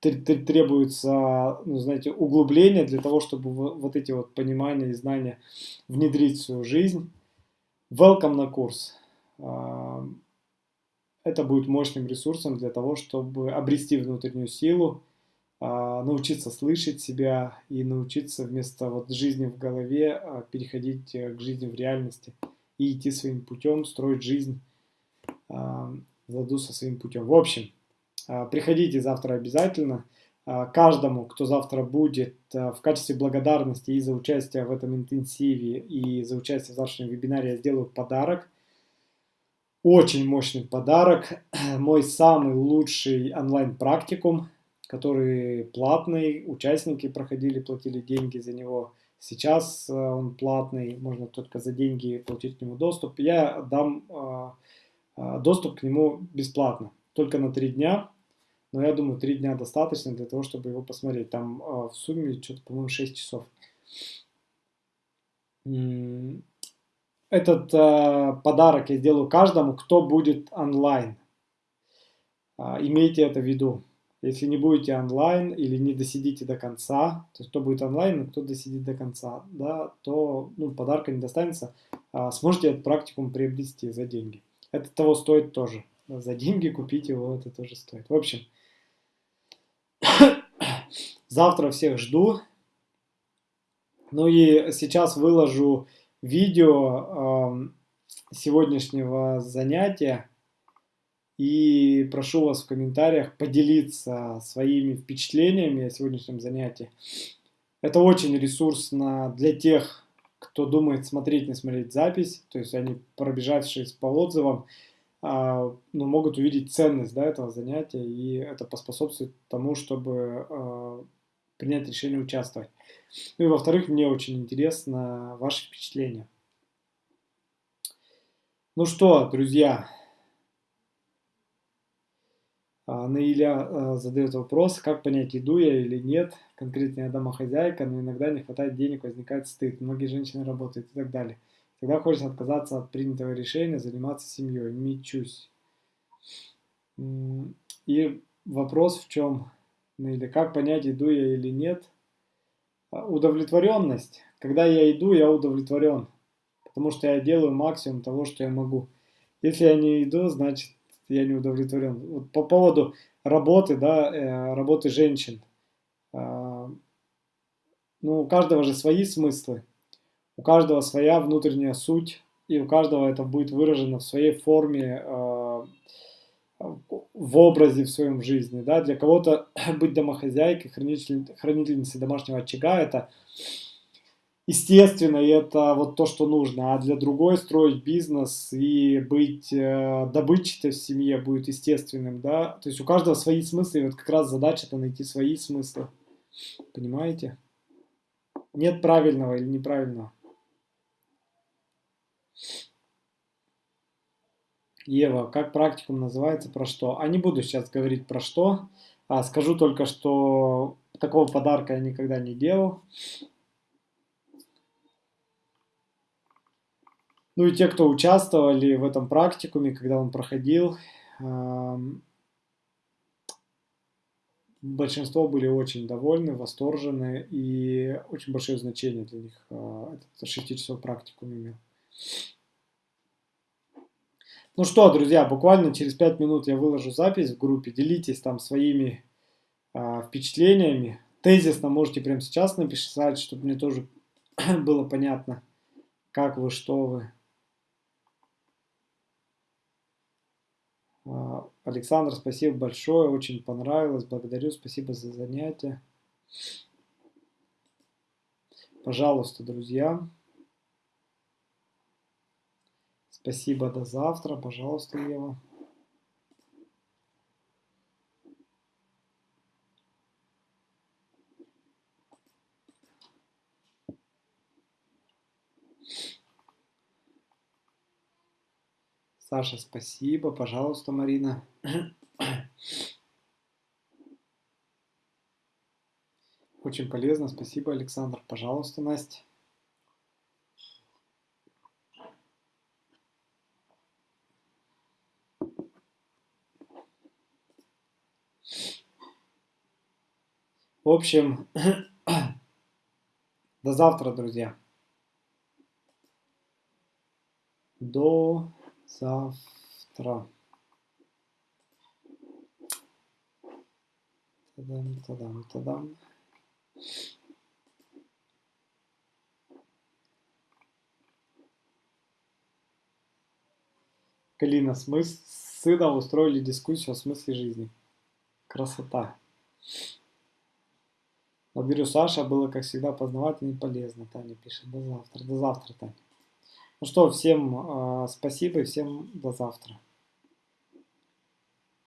требуется, ну, знаете, углубление для того, чтобы вот эти вот понимания и знания внедрить в свою жизнь. Welcome на курс. А, это будет мощным ресурсом для того, чтобы обрести внутреннюю силу, а, научиться слышать себя и научиться вместо вот жизни в голове а, переходить э, к жизни в реальности и идти своим путем, строить жизнь в ладу со своим путем. В общем, приходите завтра обязательно. А, каждому, кто завтра будет а, в качестве благодарности и за участие в этом интенсиве, и за участие в завтрашнем вебинаре я сделаю подарок. Очень мощный подарок. Мой самый лучший онлайн-практикум, который платный. Участники проходили, платили деньги за него. Сейчас он платный, можно только за деньги получить к нему доступ. Я дам доступ к нему бесплатно только на три дня. Но я думаю, три дня достаточно для того, чтобы его посмотреть. Там э, в сумме что-то, по-моему, 6 часов. Этот э, подарок я сделаю каждому, кто будет онлайн. Э, имейте это в виду. Если не будете онлайн или не досидите до конца, то кто будет онлайн, кто досидит до конца, да, то ну, подарка не достанется. А сможете этот практикум приобрести за деньги. Это того стоит тоже за деньги купить его, это тоже стоит. В общем, завтра всех жду. Ну и сейчас выложу видео э, сегодняшнего занятия. И прошу вас в комментариях поделиться своими впечатлениями о сегодняшнем занятии. Это очень ресурсно для тех, кто думает смотреть, не смотреть запись. То есть они, пробежавшись по отзывам, а, ну, могут увидеть ценность да, этого занятия, и это поспособствует тому, чтобы э, принять решение участвовать. Ну и во-вторых, мне очень интересно ваши впечатления. Ну что, друзья, Наиля задает вопрос, как понять, иду я или нет. Конкретно я домохозяйка, но иногда не хватает денег, возникает стыд. Многие женщины работают и так далее. Когда хочется отказаться от принятого решения, заниматься семьей, мечусь. И вопрос в чем, ну, или как понять, иду я или нет. А, удовлетворенность. Когда я иду, я удовлетворен, потому что я делаю максимум того, что я могу. Если я не иду, значит я не удовлетворен. Вот по поводу работы, да, э, работы женщин. А, ну, у каждого же свои смыслы. У каждого своя внутренняя суть, и у каждого это будет выражено в своей форме, э, в образе в своем жизни. Да? Для кого-то быть домохозяйкой, хранительницей домашнего очага – это естественно, и это вот то, что нужно. А для другой строить бизнес и быть э, добытчатой в семье будет естественным. Да? То есть у каждого свои смыслы, и вот как раз задача это найти свои смыслы. Понимаете? Нет правильного или неправильного. Ева, как практикум называется, про что? А не буду сейчас говорить про что. А скажу только, что такого подарка я никогда не делал. Ну и те, кто участвовали в этом практикуме, когда он проходил, большинство были очень довольны, восторжены и очень большое значение для них а, этот 6 часов практикум имел. Ну что, друзья, буквально через 5 минут я выложу запись в группе. Делитесь там своими э, впечатлениями. Тезисно можете прямо сейчас написать, чтобы мне тоже было понятно, как вы, что вы. А, Александр, спасибо большое, очень понравилось, благодарю, спасибо за занятие. Пожалуйста, друзья. Спасибо, до завтра. Пожалуйста, Ева. Саша, спасибо. Пожалуйста, Марина. Очень полезно. Спасибо, Александр. Пожалуйста, Настя. В общем, до завтра, друзья. До завтра. Тадам, тадам, тадам. Калина, с сыном устроили дискуссию о смысле жизни. Красота. Благодарю, Саша. Было, как всегда, познавательно и полезно. Таня пишет. До завтра. До завтра, Таня. Ну что, всем э, спасибо и всем до завтра.